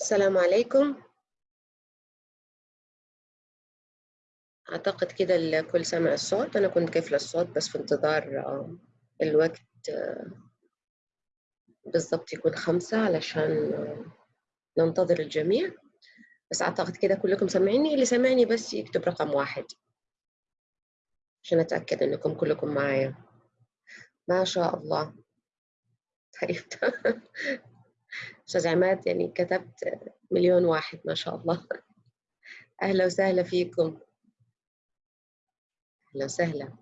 السلام عليكم. أعتقد كده الكل سمع الصوت. أنا كنت قافلة الصوت بس في انتظار آه، الوقت آه، بالضبط يكون خمسة علشان آه، ننتظر الجميع. بس أعتقد كده كلكم سامعيني. اللي سامعني بس يكتب رقم واحد. عشان أتأكد إنكم كلكم معايا. ما شاء الله. طيب. أستاذ عماد يعني كتبت مليون واحد ما شاء الله. أهلا وسهلا فيكم. أهلا وسهلا.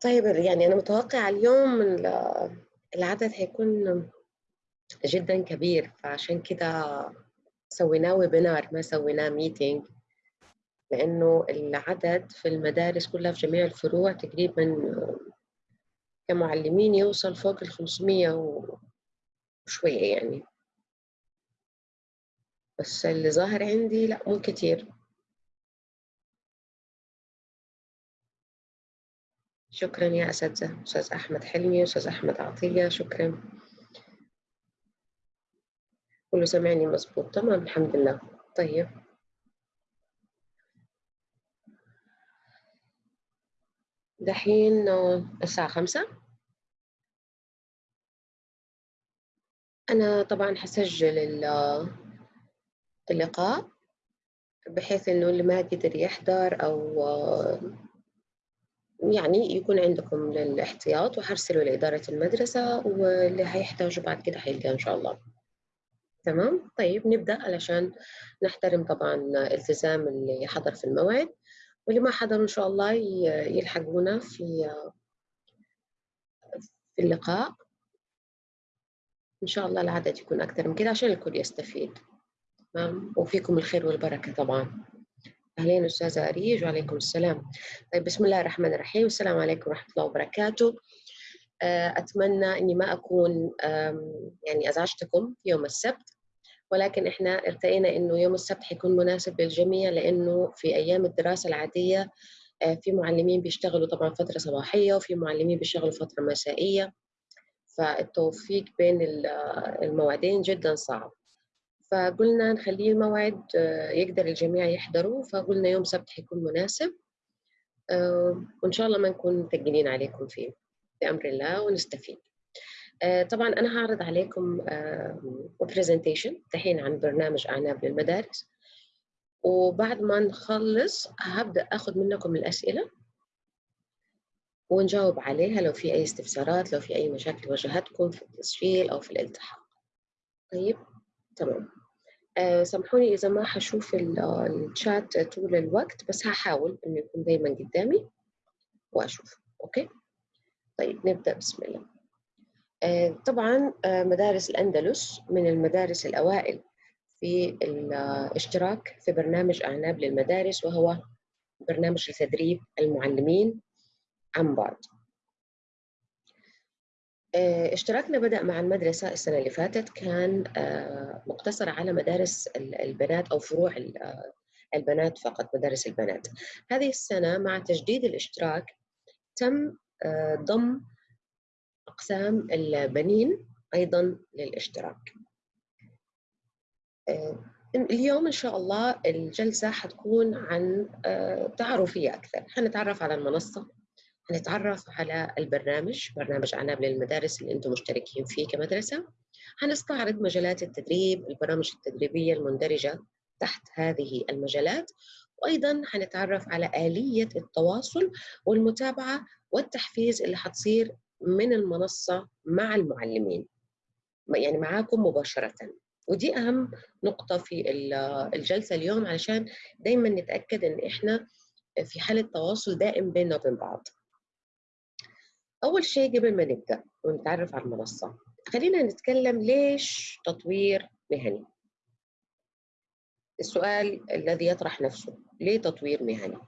طيب يعني أنا متوقعة اليوم ال- العدد هيكون جدا كبير فعشان كده سويناه ويبينار ما سويناه ميتينج لأنه العدد في المدارس كلها في جميع الفروع تقريبا كمعلمين يوصل فوق ال 500 وشوية يعني. بس اللي ظاهر عندي لا مو كتير. شكرا يا أساتذة أستاذ أحمد حلمي أستاذ أحمد عطية شكرا. كله سامعني مظبوط تمام الحمد لله. طيب. دحين الساعة خمسة. أنا طبعا حسجل ال- اللقاء بحيث إنه اللي ما قدر يحضر أو يعني يكون عندكم للاحتياط وحرسله لإدارة المدرسة واللي هيحتاجه بعد كده هيلقاه إن شاء الله. تمام؟ طيب نبدأ علشان نحترم طبعا التزام اللي حضر في الموعد. واللي ما حضروا إن شاء الله يلحقونا في في اللقاء. إن شاء الله العدد يكون أكثر من كده عشان الكل يستفيد. تمام؟ وفيكم الخير والبركة طبعا. أهلين أستاذة أريج وعليكم السلام. طيب بسم الله الرحمن الرحيم. والسلام عليكم ورحمة الله وبركاته. آه، أتمنى أني ما أكون يعني أزعجتكم يوم السبت. ولكن إحنا ارتئينا أنه يوم السبت حيكون مناسب للجميع لأنه في أيام الدراسة العادية آه، في معلمين بيشتغلوا طبعا فترة صباحية وفي معلمين بيشتغلوا فترة مسائية. فالتوفيق بين آه، الموعدين جدا صعب. فقلنا نخليه موعد آه، يقدر الجميع يحضروا فقلنا يوم سبت حيكون مناسب وإن شاء الله ما نكون متقلين عليكم فيه بأمر الله ونستفيد. طبعا أنا هعرض عليكم برزنتيشن دحين عن برنامج أعناب للمدارس. وبعد ما نخلص هبدأ أخذ منكم الأسئلة ونجاوب عليها لو في أي استفسارات لو في أي مشاكل واجهتكم في التسجيل أو في الالتحاق. طيب تمام. آه، سامحوني إذا ما حشوف ال- آه، الشات طول الوقت بس هحاول إنه يكون دايما قدامي وأشوف. أوكي؟ طيب نبدأ. بسم الله. آه، طبعا آه، مدارس الأندلس من المدارس الأوائل في الاشتراك في برنامج أعناب للمدارس وهو برنامج لتدريب المعلمين عن بعد آه، اشتراكنا بدأ مع المدرسة السنة اللي فاتت كان آه، مقتصر على مدارس ال- البنات أو فروع ال- آه، البنات فقط مدارس البنات. هذه السنة مع تجديد الاشتراك تم آه، ضم أقسام البنين أيضا للاشتراك. آه، اليوم إن شاء الله الجلسة حتكون عن آه، تعارفية أكثر. حنتعرف على المنصة حنتعرف على البرنامج برنامج عناب للمدارس اللي أنتم مشتركين فيه كمدرسة. حنستعرض مجالات التدريب البرامج التدريبية المندرجة تحت هذه المجالات. وأيضا حنتعرف على آلية التواصل والمتابعة والتحفيز اللي حتصير من المنصة مع المعلمين. يعني معاكم مباشرة. ودي أهم نقطة في ال- الجلسة اليوم علشان دايما نتأكد إن إحنا في حالة تواصل دائم بيننا وبين بعض. أول شيء قبل ما نبدأ ونتعرف على المنصة خلينا نتكلم ليش تطوير مهني؟ السؤال الذي يطرح نفسه ليه تطوير مهني؟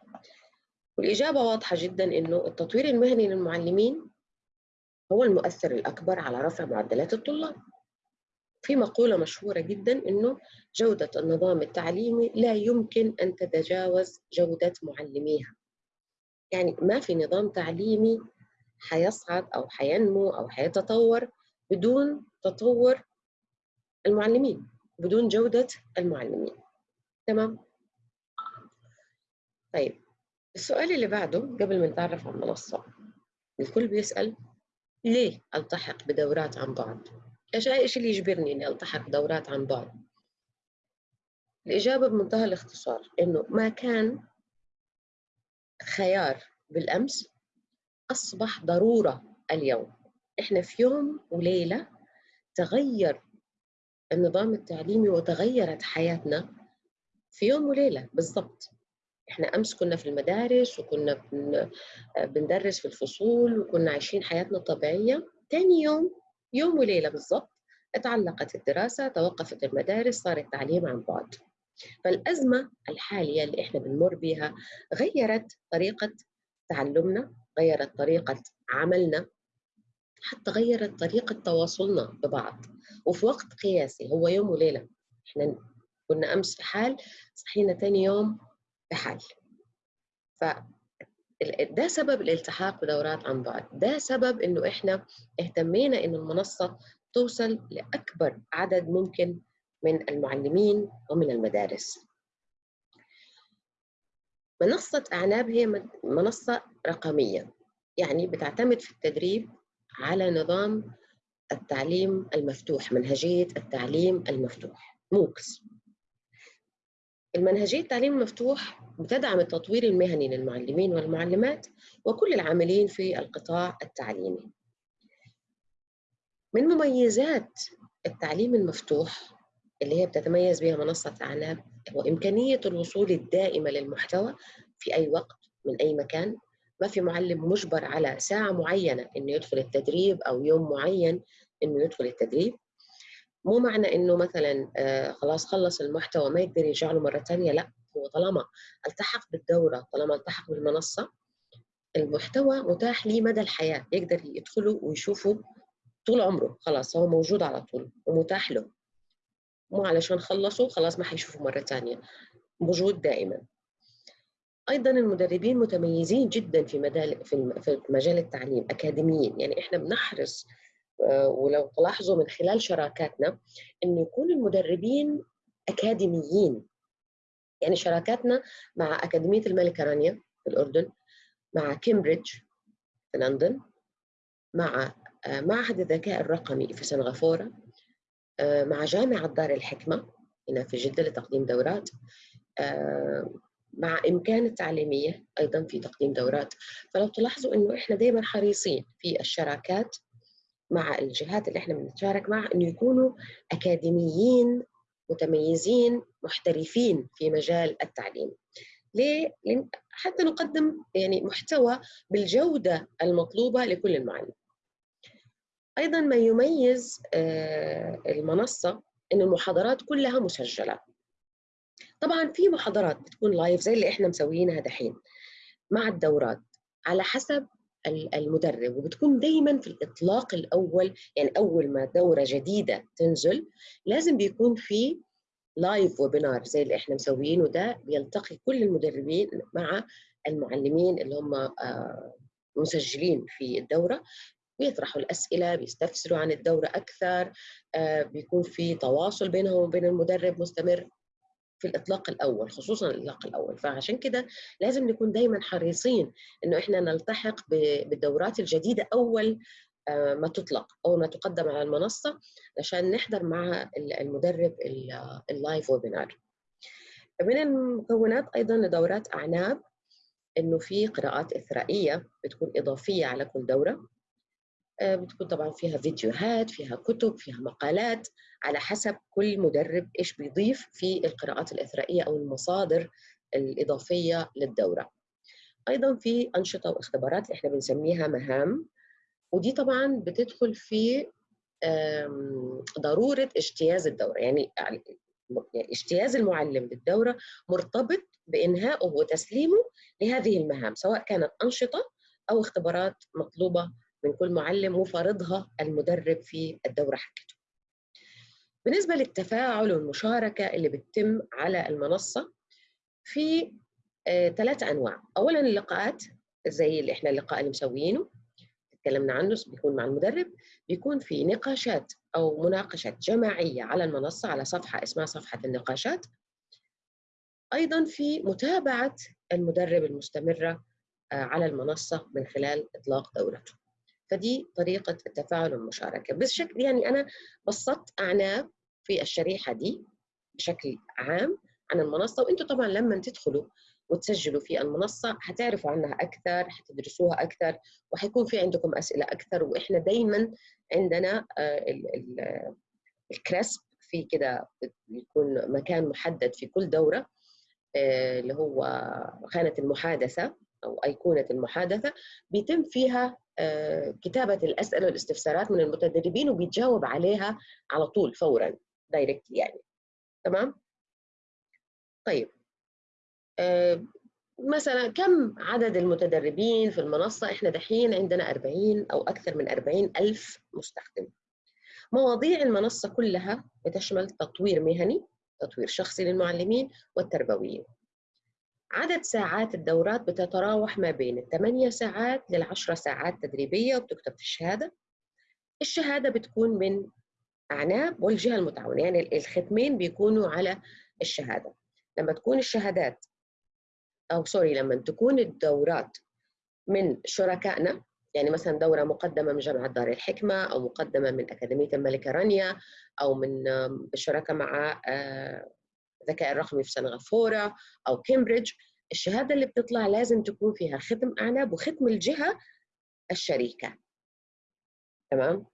والإجابة واضحة جدا إنه التطوير المهني للمعلمين هو المؤثر الأكبر على رفع معدلات الطلاب. في مقولة مشهورة جدا إنه جودة النظام التعليمي لا يمكن أن تتجاوز جودة معلميها. يعني ما في نظام تعليمي حيصعد أو حينمو أو حيتطور بدون تطور المعلمين بدون جودة المعلمين. تمام؟ طيب السؤال اللي بعده قبل ما نتعرف على المنصة الكل بيسأل ليه ألتحق بدورات عن بعد؟ إيش إيش اللي يجبرني إني ألتحق بدورات عن بعد؟ الإجابة بمنتهى الاختصار إنه ما كان خيار بالأمس أصبح ضرورة اليوم إحنا في يوم وليلة تغير النظام التعليمي وتغيرت حياتنا في يوم وليلة بالضبط إحنا أمس كنا في المدارس وكنا بندرس في الفصول وكنا عايشين حياتنا الطبيعية. ثاني يوم يوم وليلة بالضبط اتعلقت الدراسة توقفت المدارس صار التعليم عن بعد. فالأزمة الحالية اللي إحنا بنمر بها غيرت طريقة تعلمنا غيرت طريقة عملنا حتى غيرت طريقة تواصلنا ببعض. وفي وقت قياسي هو يوم وليلة إحنا كنا أمس في حال صحينا ثاني يوم بحال ف ده سبب الالتحاق بدورات عن بعد ده سبب إنه إحنا اهتمينا إنه المنصة توصل لأكبر عدد ممكن من المعلمين ومن المدارس. منصة أعناب هي منصة رقمية يعني بتعتمد في التدريب على نظام التعليم المفتوح منهجية التعليم المفتوح موكس المنهجية التعليم المفتوح بتدعم التطوير المهني للمعلمين والمعلمات وكل العاملين في القطاع التعليمي. من مميزات التعليم المفتوح اللي هي بتتميز بها منصة أعناب هو إمكانية الوصول الدائمة للمحتوى في أي وقت من أي مكان. ما في معلم مجبر على ساعة معينة إنه يدخل التدريب أو يوم معين إنه يدخل التدريب. مو معنى إنه مثلا آه خلاص خلص المحتوى ما يقدر يرجع له مرة ثانية لا هو طالما التحق بالدورة طالما التحق بالمنصة المحتوى متاح لي مدى الحياة يقدر يدخله ويشوفه طول عمره خلاص هو موجود على طول ومتاح له. مو علشان خلصوا خلاص ما حيشوفه مرة ثانية موجود دائما. أيضا المدربين متميزين جدا في مجال في مجال التعليم أكاديميين يعني إحنا بنحرص ولو تلاحظوا من خلال شراكاتنا إنه يكون المدربين أكاديميين. يعني شراكاتنا مع أكاديمية الملكة رانيا في الأردن مع كامبريدج في لندن مع آه، معهد الذكاء الرقمي في سنغافورة آه، مع جامعة دار الحكمة هنا في جدة لتقديم دورات مع إمكان التعليمية أيضا في تقديم دورات. فلو تلاحظوا إنه إحنا دائما حريصين في الشراكات مع الجهات اللي إحنا بنتشارك معها إنه يكونوا أكاديميين متميزين محترفين في مجال التعليم ليه؟ حتى نقدم يعني محتوى بالجودة المطلوبة لكل المعلم. أيضا ما يميز آه، المنصة ان المحاضرات كلها مسجلة. طبعا في محاضرات بتكون لايف زي اللي إحنا مسويينها دحين مع الدورات على حسب المدرب وبتكون دايما في الإطلاق الأول يعني أول ما دورة جديدة تنزل لازم بيكون في لايف ويبينار زي اللي إحنا مسويينه ده بيلتقي كل المدربين مع المعلمين اللي هم آه، مسجلين في الدورة. بيطرحوا الأسئلة بيستفسروا عن الدورة أكثر آه، بيكون في تواصل بينهم وبين المدرب مستمر. في الإطلاق الأول خصوصا الإطلاق الأول. فعشان كده لازم نكون دايما حريصين إنه إحنا نلتحق بالدورات الجديدة أول آه، ما تطلق أول ما تقدم على المنصة عشان نحضر مع المدرب اللايف ويبينار من المكونات أيضا لدورات أعناب إنه في قراءات إثرائية بتكون إضافية على كل دورة. بتكون طبعا فيها فيديوهات فيها كتب فيها مقالات على حسب كل مدرب إيش بيضيف في القراءات الإثرائية أو المصادر الإضافية للدورة. أيضا في أنشطة واختبارات اللي إحنا بنسميها مهام ودي طبعا بتدخل في ضرورة اجتياز الدورة. يعني يعني اجتياز المعلم للدورة مرتبط بانهائه وتسليمه لهذه المهام سواء كانت أنشطة أو اختبارات مطلوبة من كل معلم وفرضها المدرب في الدورة حقته. بالنسبة للتفاعل والمشاركة اللي بتتم على المنصة في آه، ثلاثة أنواع. أولا اللقاءات زي اللي إحنا اللقاء اللي مسويينه تكلمنا عنه بيكون مع المدرب. بيكون في نقاشات أو مناقشات جماعية على المنصة على صفحة اسمها صفحة النقاشات. أيضا في متابعة المدرب المستمرة آه، على المنصة من خلال إطلاق دورته. فدي طريقة التفاعل والمشاركة. بشكل يعني أنا بسطت أعناب في الشريحة دي بشكل عام عن المنصة وأنتم طبعا لما تدخلوا وتسجلوا في المنصة حتعرفوا عنها أكثر حتدرسوها أكثر وحيكون في عندكم أسئلة أكثر وإحنا دايما عندنا آه، الكريسب في كده يكون مكان محدد في كل دورة آه، اللي هو خانة المحادثة أو أيقونة المحادثة بيتم فيها آه، كتابة الأسئلة والاستفسارات من المتدربين وبيتجاوب عليها على طول فورا دايركتلي يعني. تمام؟ طيب. آه، مثلا كم عدد المتدربين في المنصة؟ إحنا دحين عندنا 40 أو أكثر من 40 ألف مستخدم. مواضيع المنصة كلها بتشمل تطوير مهني تطوير شخصي للمعلمين والتربويين. عدد ساعات الدورات بتتراوح ما بين الثمانية ساعات للعشرة ساعات تدريبية وبتكتب في الشهادة. الشهادة بتكون من أعناب والجهة المتعاونة يعني الختمين بيكونوا على الشهادة. لما تكون الشهادات أو sorry لما تكون الدورات من شركائنا يعني مثلا دورة مقدمة من جامعة دار الحكمة أو مقدمة من أكاديمية الملكة رانيا أو من بالشراكة مع آه، الذكاء الرقمي في سنغافورة أو كامبريدج الشهادة اللي بتطلع لازم تكون فيها ختم أعناب وختم الجهة الشريكة تمام؟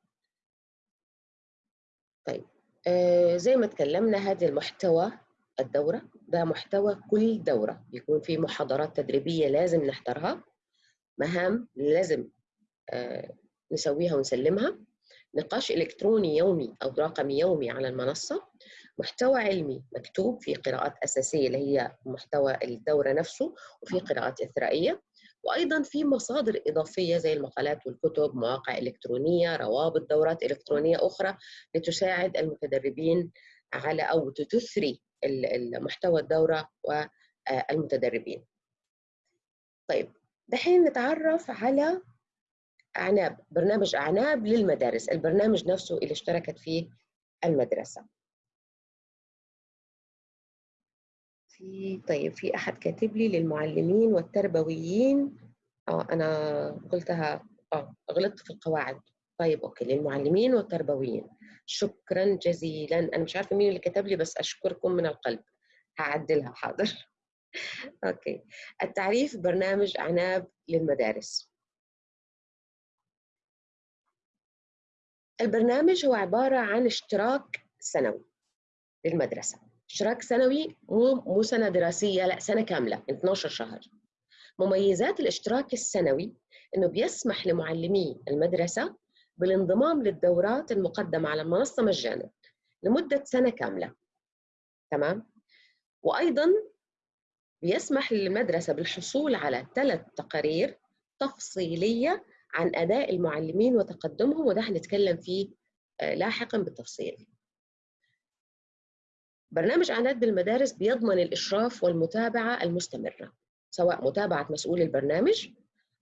طيب آه زي ما تكلمنا هذا المحتوى الدورة ده محتوى كل دورة بيكون في محاضرات تدريبية لازم نحضرها مهام لازم آه نسويها ونسلمها نقاش إلكتروني يومي أو رقمي يومي على المنصة محتوى علمي مكتوب في قراءات أساسية اللي هي محتوى الدورة نفسه وفي قراءات إثرائية. وأيضا في مصادر إضافية زي المقالات والكتب مواقع إلكترونية روابط دورات إلكترونية أخرى لتساعد المتدربين على أو تثري المحتوى الدورة والمتدربين طيب دحين نتعرف على أعناب برنامج أعناب للمدارس. البرنامج نفسه اللي اشتركت فيه المدرسة. في طيب في أحد كاتب لي للمعلمين والتربويين. آه أنا قلتها آه غلطت في القواعد. طيب okay للمعلمين والتربويين. شكرا جزيلا. أنا مش عارفة مين اللي كتب لي بس أشكركم من القلب. هعدلها حاضر. okay. التعريف برنامج عناب للمدارس. البرنامج هو عبارة عن اشتراك سنوي للمدرسة. اشتراك سنوي مو سنة دراسية لا سنة كاملة 12 شهر. مميزات الاشتراك السنوي إنه بيسمح لمعلمي المدرسة بالانضمام للدورات المقدمة على المنصة مجانا لمدة سنة كاملة. تمام؟ وأيضا بيسمح للمدرسة بالحصول على ثلاث تقارير تفصيلية عن أداء المعلمين وتقدمهم وده هنتكلم فيه آه، لاحقا بالتفصيل. برنامج اعداد بالمدارس بيضمن الإشراف والمتابعة المستمرة سواء متابعة مسؤول البرنامج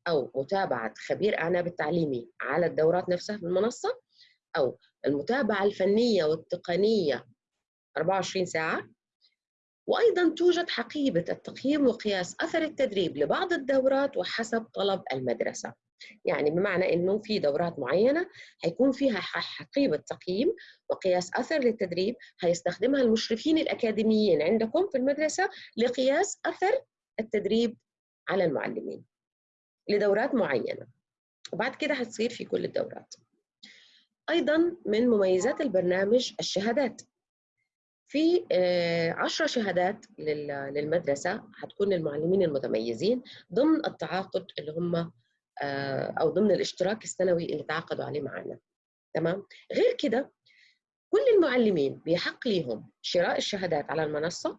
أو متابعة خبير أعناب التعليمي على الدورات نفسها في المنصة أو المتابعة الفنية والتقنية 24 ساعة. وأيضا توجد حقيبة التقييم وقياس أثر التدريب لبعض الدورات وحسب طلب المدرسة. يعني بمعنى إنه في دورات معينة حيكون فيها حقيبة تقييم وقياس أثر للتدريب هيستخدمها المشرفين الأكاديميين عندكم في المدرسة لقياس أثر التدريب على المعلمين لدورات معينة. وبعد كده حتصير في كل الدورات. أيضا من مميزات البرنامج الشهادات. في آه، عشرة شهادات للمدرسة حتكون للمعلمين المتميزين ضمن التعاقد اللي هم آه، أو ضمن الاشتراك السنوي اللي تعاقدوا عليه معنا. تمام؟ غير كده كل المعلمين بيحق ليهم شراء الشهادات على المنصة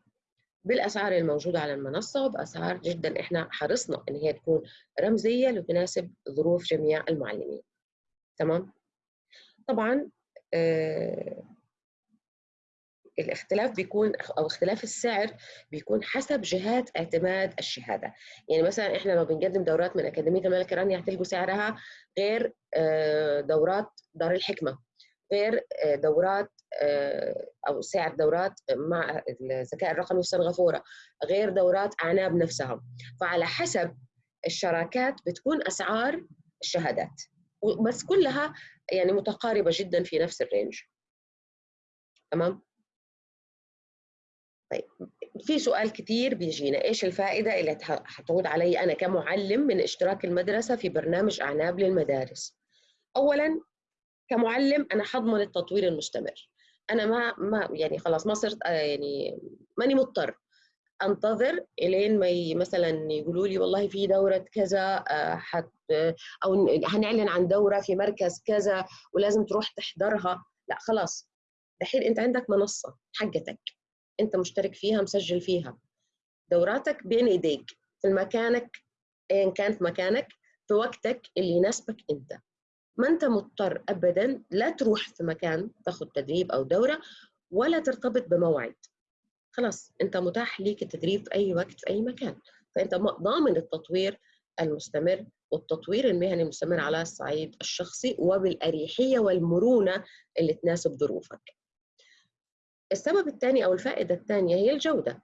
بالأسعار الموجودة على المنصة وبأسعار جدا إحنا حرصنا إن هي تكون رمزية لتناسب ظروف جميع المعلمين. تمام؟ طبعا آه الاختلاف بيكون أو اختلاف السعر بيكون حسب جهات اعتماد الشهادة. يعني مثلا إحنا لو بنقدم دورات من أكاديمية الملك رانيا هتلقوا سعرها غير آه، دورات دار الحكمة غير آه، دورات آه، أو سعر دورات مع الذكاء الرقمي في سنغافوره غير دورات أعناب نفسها. فعلى حسب الشراكات بتكون أسعار الشهادات. بس كلها يعني متقاربة جدا في نفس الرينج. تمام؟ طيب في سؤال كثير بيجينا إيش الفائدة اللي حتعود علي أنا كمعلم من اشتراك المدرسة في برنامج أعناب للمدارس؟ اولا كمعلم أنا حضمن التطوير المستمر. أنا ما ما يعني خلاص ما صرت آه، يعني ماني مضطر أنتظر إلين ما مثلا يقولوا لي والله في دورة كذا آه، حت أو هنعلن عن دورة في مركز كذا ولازم تروح تحضرها. لا خلاص دحين أنت عندك منصة حقتك. انت مشترك فيها مسجل فيها. دوراتك بين ايديك في مكانك ايا كان في مكانك في وقتك اللي يناسبك انت. ما انت مضطر ابدا لا تروح في مكان تاخذ تدريب أو دورة ولا ترتبط بموعد خلاص انت متاح ليك التدريب في أي وقت في أي مكان. فانت ضامن التطوير المستمر والتطوير المهني المستمر على الصعيد الشخصي وبالأريحية والمرونة اللي تناسب ظروفك. السبب الثاني أو الفائدة الثانية هي الجودة.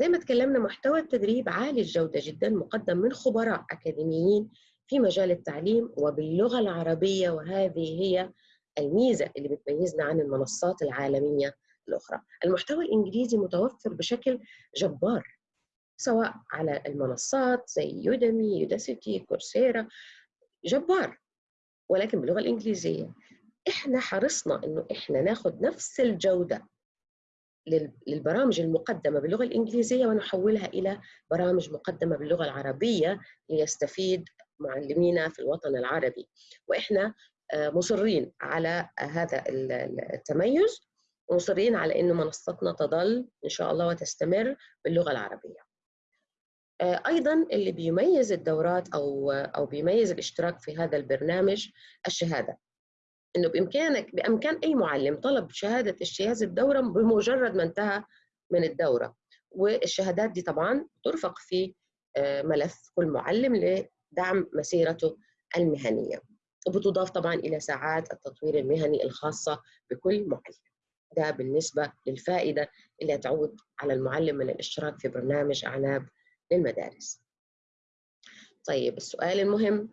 زي ما تكلمنا محتوى التدريب عالي الجودة جدا مقدم من خبراء أكاديميين في مجال التعليم وباللغة العربية وهذه هي الميزة اللي بتميزنا عن المنصات العالمية الأخرى. المحتوى الإنجليزي متوفر بشكل جبار سواء على المنصات زي يودمي يوداسيتي كورسيرا جبار ولكن باللغة الإنجليزية إحنا حرصنا إنه إحنا ناخذ نفس الجودة للبرامج المقدمة باللغة الإنجليزية ونحولها إلى برامج مقدمة باللغة العربية ليستفيد معلمينا في الوطن العربي. وإحنا آه، مصرين على هذا التميز ومصرين على إنه منصتنا تظل إن شاء الله وتستمر باللغة العربية. آه، أيضا اللي بيميز الدورات أو أو بيميز الاشتراك في هذا البرنامج الشهادة. إنه بامكانك بأمكان أي معلم طلب شهادة اجتياز الدورة بمجرد ما انتهى من الدورة. والشهادات دي طبعا ترفق في آه، ملف كل معلم لدعم مسيرته المهنية. وبتضاف طبعا إلى ساعات التطوير المهني الخاصة بكل معلم. ده بالنسبة للفائدة اللي تعود على المعلم من الاشتراك في برنامج أعناب للمدارس. طيب السؤال المهم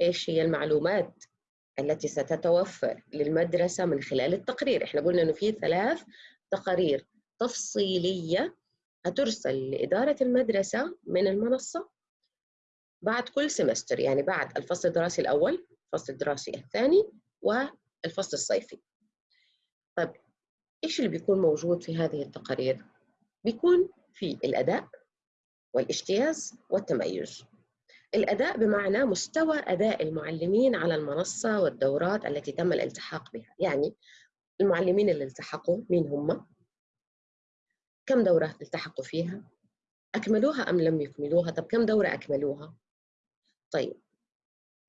إيش هي المعلومات التي ستتوفر للمدرسة من خلال التقرير. إحنا قلنا إنه في ثلاث تقارير تفصيلية هترسل لإدارة المدرسة من المنصة بعد كل سمستر يعني بعد الفصل الدراسي الأول الفصل الدراسي الثاني والفصل الصيفي. طيب إيش اللي بيكون موجود في هذه التقارير؟ بيكون في الأداء والإجتياز والتميز. الأداء بمعنى مستوى أداء المعلمين على المنصة والدورات التي تم الالتحاق بها. يعني المعلمين اللي التحقوا مين هم؟ كم دورة التحقوا فيها؟ أكملوها أم لم يكملوها؟ طب كم دورة أكملوها؟ طيب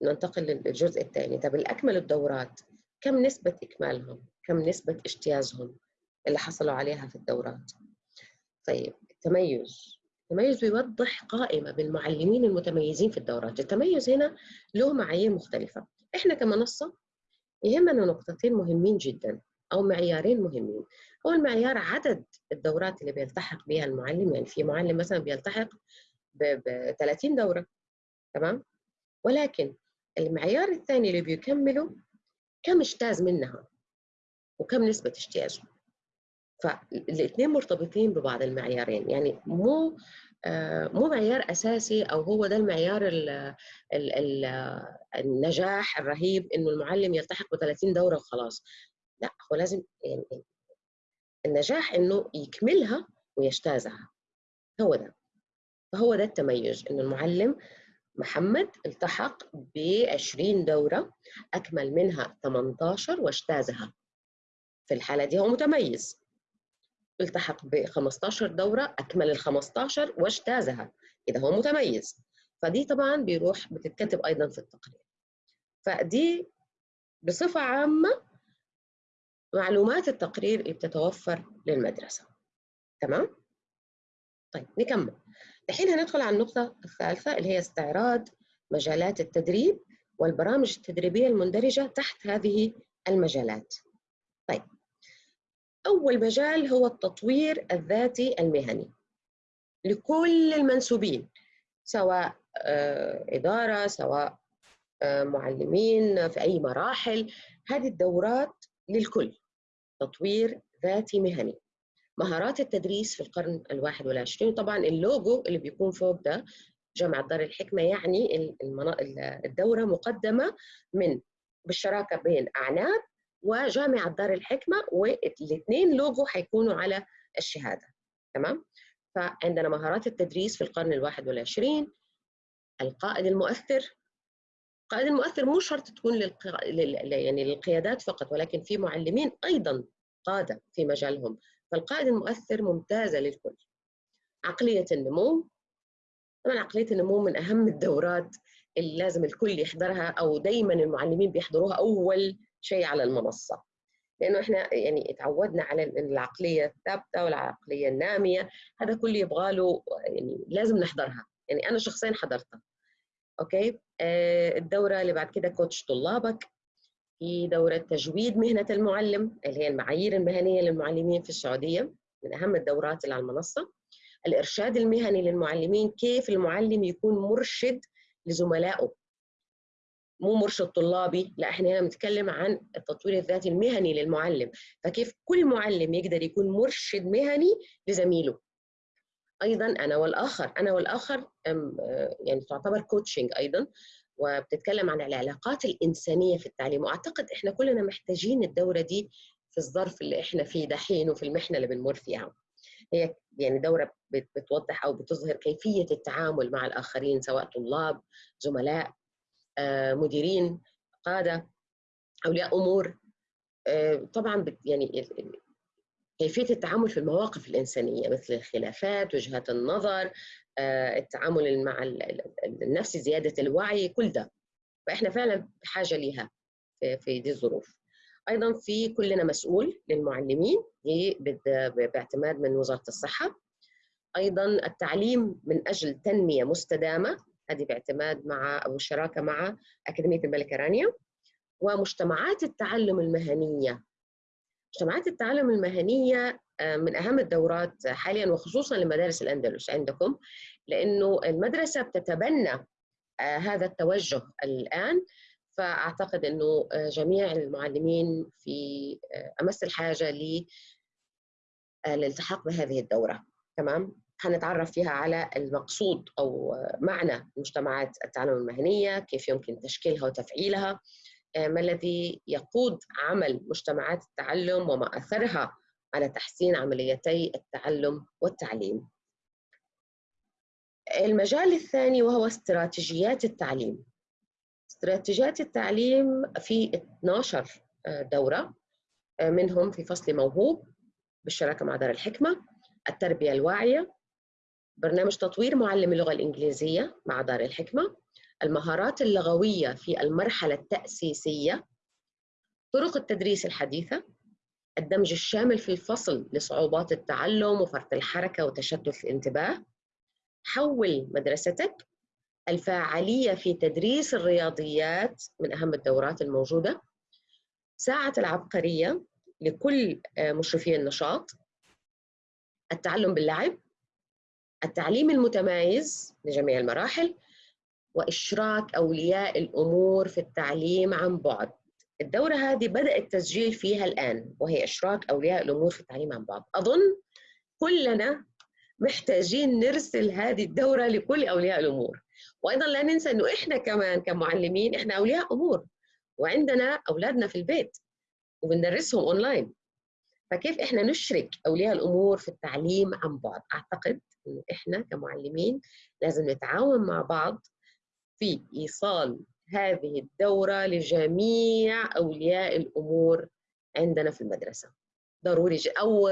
ننتقل للجزء الثاني. طب الأكمل الدورات كم نسبة إكمالهم؟ كم نسبة اجتيازهم اللي حصلوا عليها في الدورات؟ طيب التميز التميز بيوضح قائمة بالمعلمين المتميزين في الدورات. التميز هنا له معايير مختلفة. إحنا كمنصة يهمنا نقطتين مهمين جدا أو معيارين مهمين. أول معيار عدد الدورات اللي بيلتحق بها المعلم. يعني في معلم مثلا بيلتحق ب 30 دورة. تمام؟ ولكن المعيار الثاني اللي بيكمله كم اجتاز منها وكم نسبة اجتيازه. فالاثنين مرتبطين ببعض المعيارين. يعني مو آه، مو معيار أساسي أو هو ده المعيار ال ال ال النجاح الرهيب إنه المعلم يلتحق ب 30 دورة وخلاص. لا هو لازم يعني النجاح إنه يكملها ويجتازها. هو ده. فهو ده التميز إنه المعلم محمد التحق ب 20 دورة أكمل منها 18 واجتازها. في الحالة دي هو متميز. التحق ب 15 دورة أكمل ال 15 واجتازها إذا هو متميز. فدي طبعا بيروح بتتكتب أيضا في التقرير. فدي بصفة عامة معلومات التقرير اللي بتتوفر للمدرسة. تمام؟ طيب نكمل. الحين هندخل على النقطة الثالثة اللي هي استعراض مجالات التدريب والبرامج التدريبية المندرجة تحت هذه المجالات. طيب أول مجال هو التطوير الذاتي المهني لكل المنسوبين سواء آه، إدارة سواء آه، معلمين في أي مراحل. هذه الدورات للكل تطوير ذاتي مهني. مهارات التدريس في القرن الواحد والعشرين طبعا اللوجو اللي بيكون فوق ده جامعة دار الحكمة يعني الدورة مقدمة من بالشراكة بين أعناب وجامعة دار الحكمة والاثنين لوجو حيكونوا على الشهادة. تمام؟ فعندنا مهارات التدريس في القرن الواحد والعشرين القائد المؤثر. القائد المؤثر مو شرط تكون للق... لل... يعني للقيادات فقط ولكن في معلمين أيضا قادة في مجالهم. فالقائد المؤثر ممتازة للكل. عقلية النمو. طبعا عقلية النمو من أهم الدورات اللي لازم الكل يحضرها أو دائما المعلمين بيحضروها أول شيء على المنصة. لأنه إحنا يعني تعودنا على العقلية الثابتة والعقلية النامية هذا كله يبغى له يعني لازم نحضرها. يعني أنا شخصيا حضرتها. أوكي؟ آه الدورة اللي بعد كده كوتش طلابك. في دورة تجويد مهنة المعلم اللي هي المعايير المهنية للمعلمين في السعودية من أهم الدورات اللي على المنصة. الإرشاد المهني للمعلمين كيف المعلم يكون مرشد لزملائه. مو مرشد طلابي لا إحنا هنا بنتكلم عن التطوير الذاتي المهني للمعلم. فكيف كل معلم يقدر يكون مرشد مهني لزميله؟ أيضا أنا والآخر أنا والآخر يعني تعتبر كوتشنج أيضا وبتتكلم عن العلاقات الإنسانية في التعليم. وأعتقد إحنا كلنا محتاجين الدورة دي في الظرف اللي إحنا فيه دحين وفي المحنة اللي بنمر فيها. هي يعني دورة بتوضح أو بتظهر كيفية التعامل مع الآخرين سواء طلاب زملاء. آه، مديرين قادة أولياء أمور. آه، طبعا يعني كيفية التعامل في المواقف الإنسانية مثل الخلافات وجهات النظر آه، التعامل مع النفس زيادة الوعي كل ده. فإحنا فعلا بحاجه لها في, دي الظروف. أيضا في كلنا مسؤول للمعلمين باعتماد من وزارة الصحة. أيضا التعليم من أجل تنمية مستدامة. هذه باعتماد مع أو الشراكه مع أكاديمية الملكه رانيا ومجتمعات التعلم المهنية. مجتمعات التعلم المهنية آه، من أهم الدورات حاليا وخصوصا لمدارس الأندلس عندكم لأنه المدرسة بتتبنى آه، هذا التوجه الآن. فأعتقد أنه آه، جميع المعلمين في أمس الحاجة للالتحاق بهذه الدورة. تمام؟ حنتعرف فيها على المقصود أو معنى مجتمعات التعلم المهنية كيف يمكن تشكيلها وتفعيلها آه، ما الذي يقود عمل مجتمعات التعلم وما أثرها على تحسين عمليتي التعلم والتعليم. المجال الثاني وهو استراتيجيات التعليم. استراتيجيات التعليم في 12 آه، دورة آه، منهم في فصل موهوب بالشراكة مع دار الحكمة، التربية الواعية، برنامج تطوير معلم اللغة الإنجليزية مع دار الحكمة، المهارات اللغوية في المرحلة التأسيسية. طرق التدريس الحديثة. الدمج الشامل في الفصل لصعوبات التعلم وفرط الحركة وتشتت الانتباه. حول مدرستك. الفاعلية في تدريس الرياضيات من أهم الدورات الموجودة. ساعة العبقرية لكل مشرفي النشاط. التعلم باللعب. التعليم المتمايز لجميع المراحل وإشراك أولياء الأمور في التعليم عن بعد. الدورة هذه بدأ التسجيل فيها الآن وهي إشراك أولياء الأمور في التعليم عن بعد. أظن كلنا محتاجين نرسل هذه الدورة لكل أولياء الأمور. وأيضا لا ننسى أنه إحنا كمان كمعلمين إحنا أولياء أمور وعندنا أولادنا في البيت وبندرسهم أونلاين فكيف إحنا نشرك أولياء الأمور في التعليم عن بعد؟ أعتقد أنه إحنا كمعلمين لازم نتعاون مع بعض في إيصال هذه الدورة لجميع أولياء الأمور عندنا في المدرسة. ضروري أو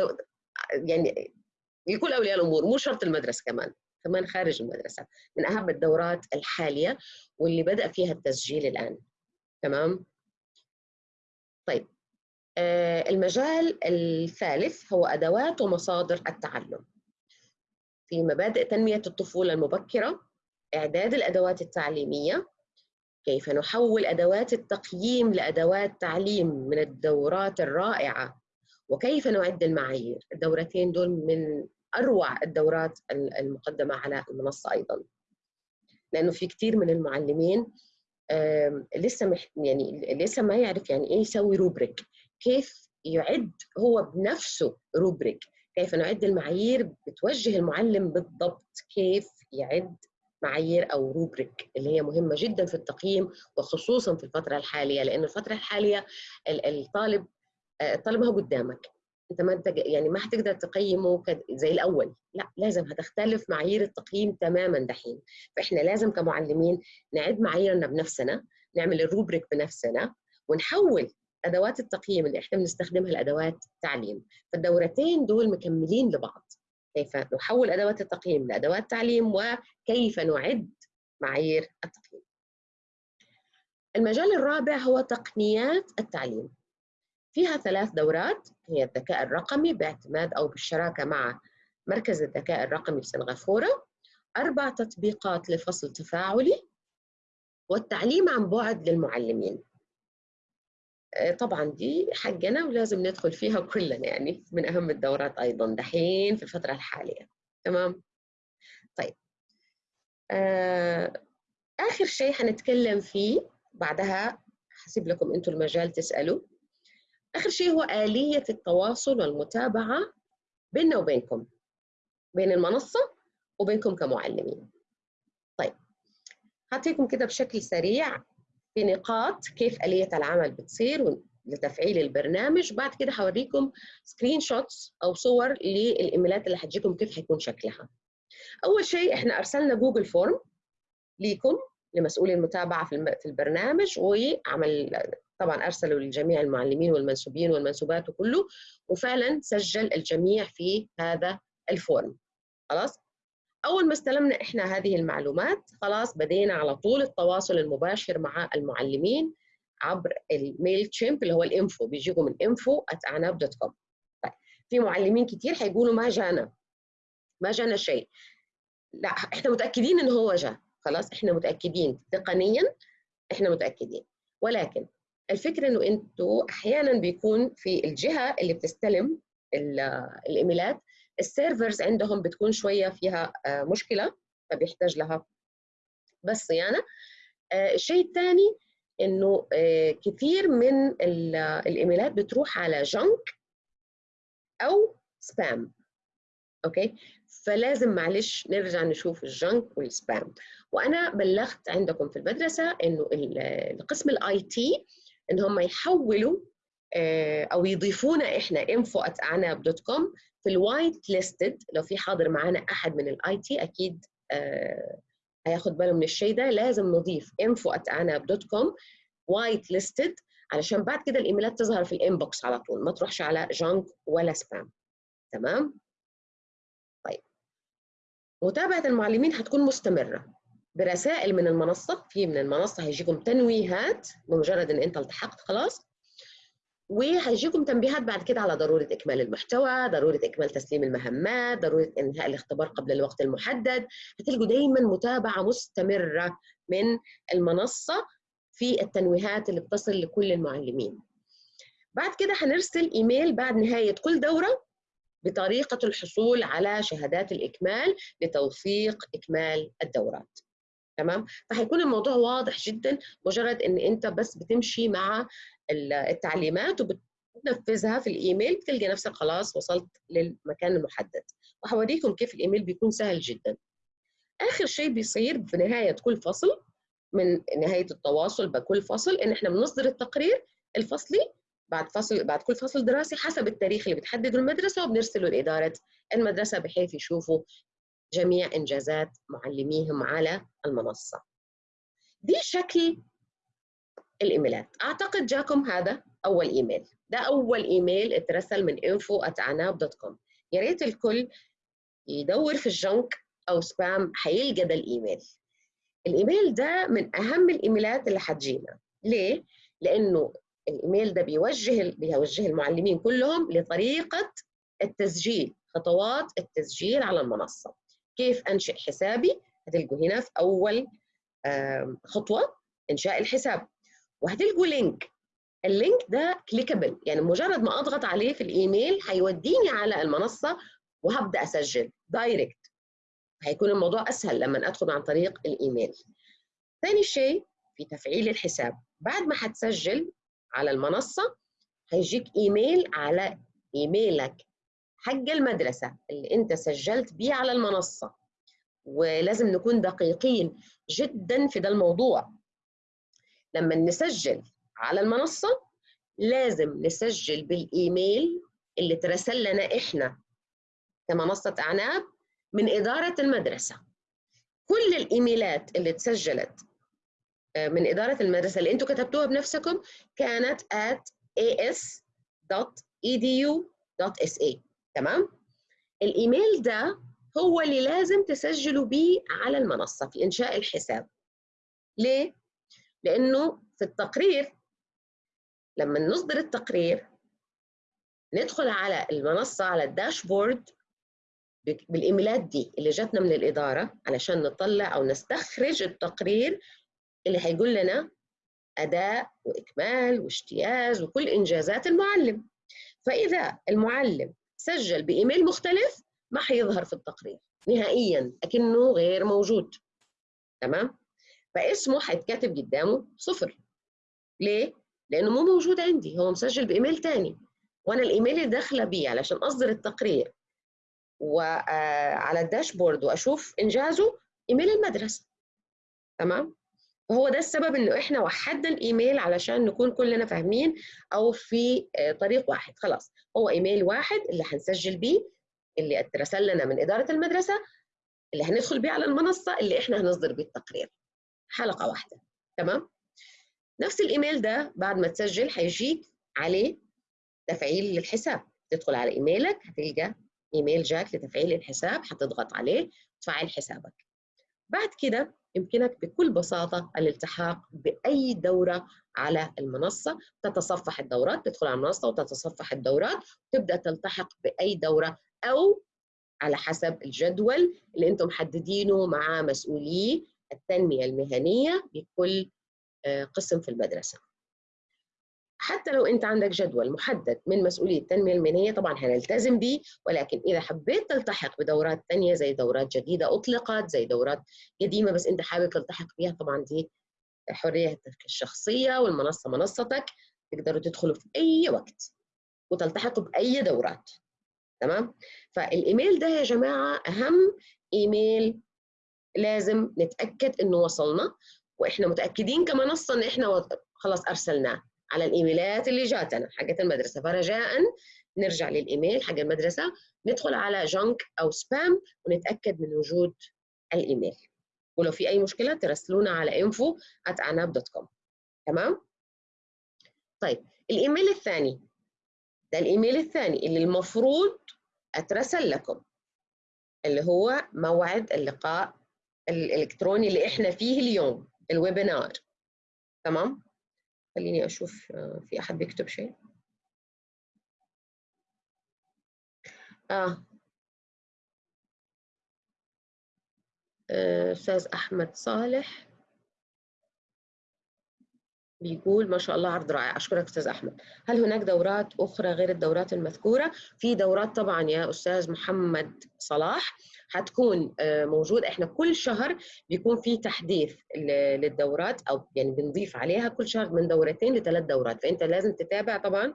يعني لكل أولياء الأمور مو شرط المدرسة كمان كمان خارج المدرسة. من أهم الدورات الحالية واللي بدأ فيها التسجيل الآن. تمام؟ المجال الثالث هو أدوات ومصادر التعلم. في مبادئ تنمية الطفولة المبكرة إعداد الأدوات التعليمية كيف نحول أدوات التقييم لأدوات تعليم من الدورات الرائعة وكيف نعد المعايير. الدورتين دول من أروع الدورات المقدمة على المنصة أيضا. لأنه في كثير من المعلمين لسه مح يعني لسه ما يعرف يعني إيه يسوي rubric كيف يعد هو بنفسه rubric كيف نعد المعايير بتوجه المعلم بالضبط؟ كيف يعد معايير أو روبريك اللي هي مهمة جدا في التقييم وخصوصا في الفترة الحالية؟ لأن الفترة الحالية الطالب الطالب ما هو قدامك. أنت ما أنت يعني ما حتقدر تقيمه زي الأول. لا لازم هتختلف معايير التقييم تماما دحين. فإحنا لازم كمعلمين نعد معاييرنا بنفسنا نعمل الروبريك بنفسنا ونحول أدوات التقييم اللي إحنا بنستخدمها لأدوات تعليم فالدورتين دول مكملين لبعض. كيف نحول أدوات التقييم لأدوات تعليم وكيف نعد معايير التقييم. المجال الرابع هو تقنيات التعليم. فيها ثلاث دورات هي الذكاء الرقمي باعتماد أو بالشراكة مع مركز الذكاء الرقمي في سنغافورة. أربع تطبيقات لفصل تفاعلي والتعليم عن بعد للمعلمين. طبعا دي حقنا ولازم ندخل فيها كلنا يعني من أهم الدورات أيضا دحين في الفترة الحالية. تمام؟ طيب. آه، آخر شيء حنتكلم فيه بعدها حسيب لكم أنتم المجال تسألوا. آخر شيء هو آلية التواصل والمتابعة بيننا وبينكم بين المنصة وبينكم كمعلمين. طيب. هعطيكم كده بشكل سريع في نقاط كيف آلية العمل بتصير لتفعيل البرنامج. بعد كده حوريكم screenshots أو صور للإيميلات اللي حتجيكم كيف حيكون شكلها. أول شيء إحنا أرسلنا Google Form ليكم لمسؤولي المتابعة في البرنامج وعمل طبعا أرسلوا لجميع المعلمين والمنسوبين والمنسوبات وكله وفعلا سجل الجميع في هذا ال form خلاص؟ أول ما استلمنا إحنا هذه المعلومات خلاص بدينا على طول التواصل المباشر مع المعلمين عبر ال Mailchimp اللي هو ال info بيجيكم ال info @عناب dot com طيب في معلمين كثير حيقولوا ما جانا ما جانا شيء. لا إحنا متأكدين إنه هو جاء خلاص إحنا متأكدين تقنيا إحنا متأكدين. ولكن الفكرة إنه إنتوا أحيانا بيكون في الجهة اللي بتستلم الإيميلات ال servers عندهم بتكون شوية فيها آه، مشكلة فبيحتاج لها بس صيانه آه، الشيء الثاني إنه آه، كثير من الإيميلات بتروح على junk أو spam okay؟ فلازم معلش نرجع نشوف ال junk وال spam وأنا بلغت عندكم في المدرسة إنه القسم ال IT إن هم يحولوا آه، أو يضيفونا إحنا info@aعناب.com في ال whitelisted لو في حاضر معنا أحد من ال IT أكيد آه، هياخد باله من الشيء ده. لازم نضيف info@aعناب.com whitelisted علشان بعد كده الإيميلات تظهر في ال inbox على طول. ما تروحش على junk ولا spam تمام؟ طيب. متابعة المعلمين هتكون مستمرة. برسائل من المنصة في من المنصة هيجيكم تنويهات بمجرد إن أنت التحقت خلاص. وهيجيكم تنبيهات بعد كده على ضرورة إكمال المحتوى، ضرورة إكمال تسليم المهمات، ضرورة إنهاء الاختبار قبل الوقت المحدد، هتلقوا دايما متابعة مستمرة من المنصة في التنويهات اللي بتصل لكل المعلمين. بعد كده هنرسل إيميل بعد نهاية كل دورة بطريقة الحصول على شهادات الإكمال لتوثيق إكمال الدورات. تمام؟ فهيكون الموضوع واضح جدا مجرد إن أنت بس بتمشي مع التعليمات وبتنفذها في الإيميل بتلقى نفسك خلاص وصلت للمكان المحدد. وهوريكم كيف الإيميل بيكون سهل جدا. آخر شيء بيصير في نهاية كل فصل من نهاية التواصل بكل فصل إن إحنا بنصدر التقرير الفصلي بعد فصل بعد كل فصل دراسي حسب التاريخ اللي بتحدده المدرسة وبنرسله لإدارة المدرسة بحيث يشوفوا جميع إنجازات معلميهم على المنصة. دي شكل الإيميلات. أعتقد جاكم هذا أول إيميل. ده أول إيميل اترسل من info@عناب.com يا ريت الكل يدور في الجنك أو سبام حيلقى ده الإيميل الإيميل ده من أهم الإيميلات اللي حتجينا. ليه؟ لأنه الإيميل ده بيوجه بيوجه المعلمين كلهم لطريقة التسجيل خطوات التسجيل على المنصة. كيف أنشئ حسابي؟ هتلقوا هنا في أول خطوة إنشاء الحساب. وهتلقوا link ال link ده clickable يعني مجرد ما أضغط عليه في الإيميل هيوديني على المنصة وهبدأ أسجل direct هيكون الموضوع أسهل لما أدخل عن طريق الإيميل. ثاني شيء في تفعيل الحساب. بعد ما هتسجل على المنصة هيجيك إيميل على إيميلك. حق المدرسة اللي أنت سجلت بيه على المنصة. ولازم نكون دقيقين جدا في ده الموضوع. لما نسجل على المنصة لازم نسجل بالإيميل اللي ترسل لنا إحنا كمنصة أعناب من إدارة المدرسة. كل الإيميلات اللي تسجلت آه، من إدارة المدرسة اللي أنتم كتبتوها بنفسكم كانت at as.edu.sa تمام؟ الإيميل ده هو اللي لازم تسجلوا بيه على المنصة في إنشاء الحساب. ليه؟ لأنه في التقرير لما نصدر التقرير ندخل على المنصة على الداشبورد بالإيميلات دي اللي جاتنا من الإدارة علشان نطلع أو نستخرج التقرير اللي هيقول لنا أداء وإكمال وإجتياز وكل إنجازات المعلم. فإذا المعلم سجل بإيميل مختلف ما حيظهر في التقرير نهائيا أكنه غير موجود. تمام؟ فاسمه حيتكتب قدامه صفر. ليه؟ لأنه مو موجود عندي هو مسجل بإيميل تاني. وأنا الإيميل اللي داخلة بيه علشان أصدر التقرير. وعلى آه، الداشبورد وأشوف إنجازه إيميل المدرسة. تمام؟ فهو ده السبب إنه إحنا وحدنا الإيميل علشان نكون كلنا فاهمين أو في آه، طريق واحد. خلاص هو إيميل واحد اللي هنسجل بيه اللي اترسل لنا من إدارة المدرسة اللي هندخل بيه على المنصة اللي إحنا هنصدر بيه التقرير. حلقة واحدة. تمام؟ نفس الإيميل ده بعد ما تسجل هيجيك عليه تفعيل للحساب تدخل على إيميلك هتلقى إيميل جاك لتفعيل الحساب هتضغط عليه تفعل حسابك. بعد كده يمكنك بكل بساطة الالتحاق بأي دورة على المنصة. تتصفح الدورات تدخل على المنصة وتتصفح الدورات وتبدأ تلتحق بأي دورة أو على حسب الجدول اللي أنتم محددينه مع مسؤولي التنمية المهنية بكل آه، قسم في المدرسة. حتى لو انت عندك جدول محدد من مسؤولية التنمية المهنية طبعا هنلتزم به ولكن إذا حبيت تلتحق بدورات ثانية زي دورات جديدة أطلقت زي دورات قديمة بس أنت حابب تلتحق بها طبعا دي حريتك الشخصية والمنصة منصتك تقدروا تدخلوا في أي وقت وتلتحقوا بأي دورات. تمام؟ فالإيميل ده يا جماعة أهم إيميل لازم نتأكد إنه وصلنا وإحنا متأكدين كمنصة إن إحنا خلاص أرسلناه. على الإيميلات اللي جاتنا حقت المدرسة. فرجاء نرجع للإيميل حق المدرسة ندخل على جنك أو سبام ونتأكد من وجود الايميل ولو في أي مشكلة ترسلونا على info@anab.com تمام؟ طيب الإيميل الثاني. ده الإيميل الثاني اللي المفروض أترسل لكم. اللي هو موعد اللقاء الإلكتروني اللي إحنا فيه اليوم الويبينار تمام؟ خليني أشوف آه، في أحد بيكتب شيء آه. آه أستاذ أحمد صالح بيقول ما شاء الله عرض رائع أشكرك أستاذ أحمد هل هناك دورات أخرى غير الدورات المذكورة؟ في دورات طبعا يا أستاذ محمد صلاح حتكون آه، موجود. إحنا كل شهر بيكون في تحديث للدورات أو يعني بنضيف عليها كل شهر من دورتين لثلاث دورات. فأنت لازم تتابع طبعا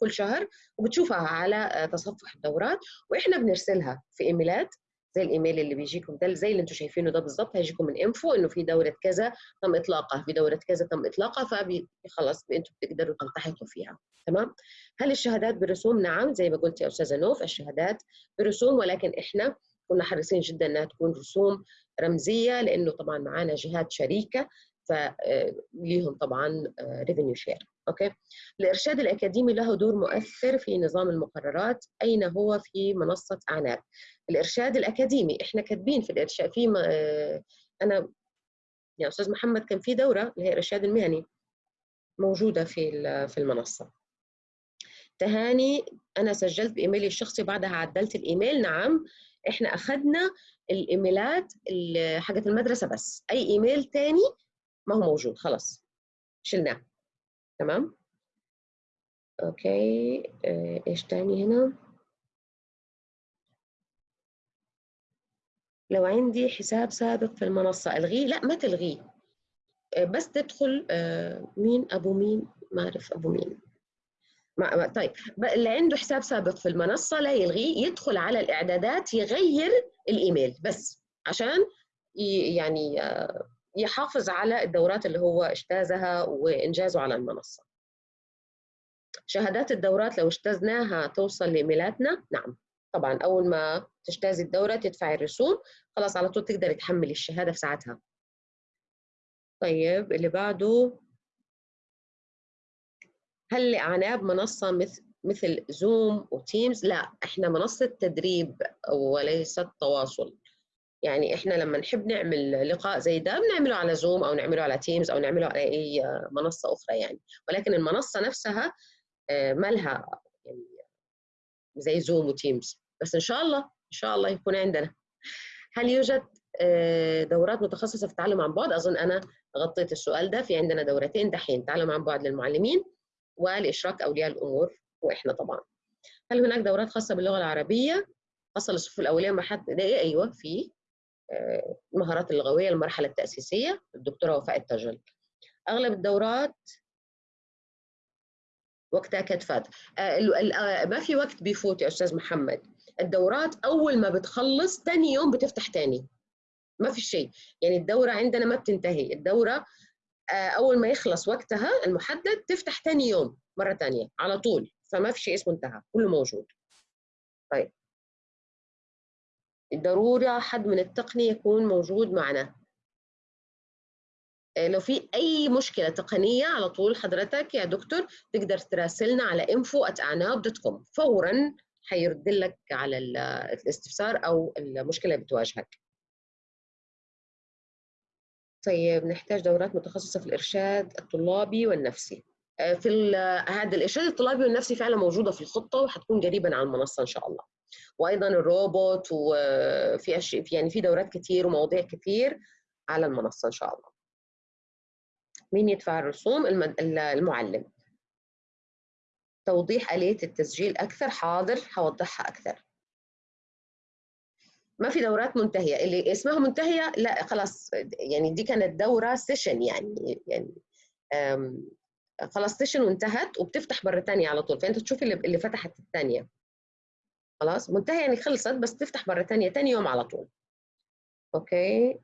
كل شهر وبتشوفها على آه، تصفح الدورات وإحنا بنرسلها في إيميلات زي الإيميل اللي بيجيكم ده زي اللي أنتم شايفينه ده بالظبط هيجيكم من إنفو إنه في دورة كذا تم إطلاقها في دورة كذا تم إطلاقها فخلص أنتم بتقدروا تلتحقوا فيها. تمام؟ هل الشهادات برسوم نعم زي ما قلت يا أستاذة نوف الشهادات برسوم ولكن إحنا كنا حريصين جدا إنها تكون رسوم رمزية لأنه طبعا معانا جهات شريكة فليهم طبعا revenue share okay؟ الإرشاد الأكاديمي له دور مؤثر في نظام المقررات أين هو؟ في منصة عناب. الإرشاد الأكاديمي إحنا كاتبين في الإرشاد في أنا يا أستاذ محمد كان في دورة اللي هي الإرشاد المهني موجودة في في المنصة. تهاني أنا سجلت بإيميلي الشخصي بعدها عدلت الإيميل نعم. إحنا أخذنا الإيميلات حقت المدرسة بس. أي إيميل تاني ما هو موجود خلاص. شلناه. تمام؟ أوكي. آه، إيش تاني هنا؟ لو عندي حساب سابق في المنصة ألغيه؟ لا ما تلغيه. آه، بس تدخل آه، مين؟ أبو مين؟ ما أعرف أبو مين. ما طيب. اللي عنده حساب سابق في المنصة لا يلغيه يدخل على الإعدادات يغير الإيميل بس عشان يعني يحافظ على الدورات اللي هو إجتازها وإنجازه على المنصة. شهادات الدورات لو اجتزناها توصل لإيميلاتنا نعم. طبعا أول ما تجتازي الدورة تدفعي الرسوم خلاص على طول تقدري تحملي الشهادة في ساعتها. طيب اللي بعده هل لأعناب منصة مثل مثل زوم وتيمز لا إحنا منصة تدريب وليست تواصل. يعني إحنا لما نحب نعمل لقاء زي ده بنعمله على زوم أو نعمله على تيمز أو نعمله على أي منصة أخرى يعني. ولكن المنصة نفسها آه، ما لها يعني زي زوم وتيمز بس إن شاء الله إن شاء الله يكون عندنا. هل يوجد آه، دورات متخصصة في التعلم عن بعد؟ أظن أنا غطيت السؤال ده. في عندنا دورتين دحين تعلم عن بعد للمعلمين ولاشراك أولياء الأمور وإحنا طبعا. هل هناك دورات خاصة باللغة العربية؟ خاصه للصفوف الأولية مرحله ابتدائيه أيوه في المهارات اللغوية المرحلة التأسيسية الدكتورة وفاء التجل أغلب الدورات وقتها كانت فات. آه، آه، ما في وقت بيفوت يا أستاذ محمد. الدورات أول ما بتخلص ثاني يوم بتفتح ثاني ما في شيء. يعني الدورة عندنا ما بتنتهي. الدورة آه، أول ما يخلص وقتها المحدد تفتح ثاني يوم مرة ثانية على طول. فما في شيء اسمه انتهى كله موجود. طيب. ضروري حد من التقنية يكون موجود معنا. آه، لو في أي مشكلة تقنية على طول حضرتك يا دكتور تقدر تراسلنا على info@anab.com فورا حيرد لك على الاستفسار أو المشكلة اللي بتواجهك. طيب نحتاج دورات متخصصة في الإرشاد الطلابي والنفسي. آه، في هذا الإرشاد الطلابي والنفسي فعلا موجودة في الخطة وحتكون قريبا على المنصة إن شاء الله. وأيضا الروبوت وفي اشياء يعني في دورات كتير ومواضيع كتير على المنصة إن شاء الله. مين يدفع الرسوم؟ المعلم. توضيح آلية التسجيل أكثر حاضر هوضحها أكثر. ما في دورات منتهية. اللي اسمها منتهية لا خلاص يعني دي كانت دورة session يعني يعني خلاص session وانتهت وبتفتح مرة ثانية على طول. فأنت تشوف اللي, اللي فتحت الثانية خلاص؟ منتهي يعني خلصت بس تفتح مرة ثانية ثاني يوم على طول. أوكي؟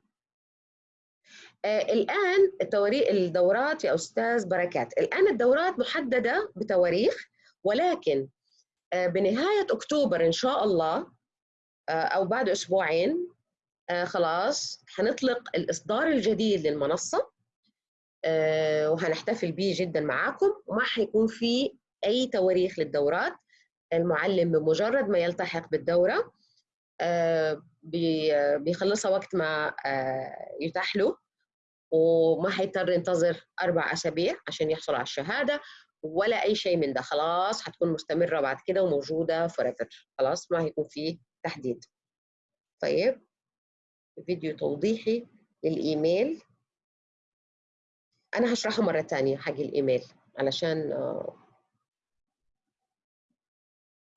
آه الآن التواريخ الدورات يا أستاذ بركات. الآن الدورات محددة بتواريخ ولكن آه بنهاية أكتوبر إن شاء الله آه أو بعد أسبوعين آه خلاص حنطلق الإصدار الجديد للمنصة آه وهنحتفل به جدا معاكم وما حيكون في أي تواريخ للدورات. المعلم بمجرد ما يلتحق بالدورة آه، بيخلصها وقت ما يتاح له وما هيضطر ينتظر أربع أسابيع عشان يحصل على الشهادة ولا أي شيء من ده. خلاص هتكون مستمرة بعد كده وموجودة forever. خلاص ما هيكون فيه تحديد طيب فيديو توضيحي للإيميل. أنا هشرحه مرة تانية حق الإيميل علشان آه،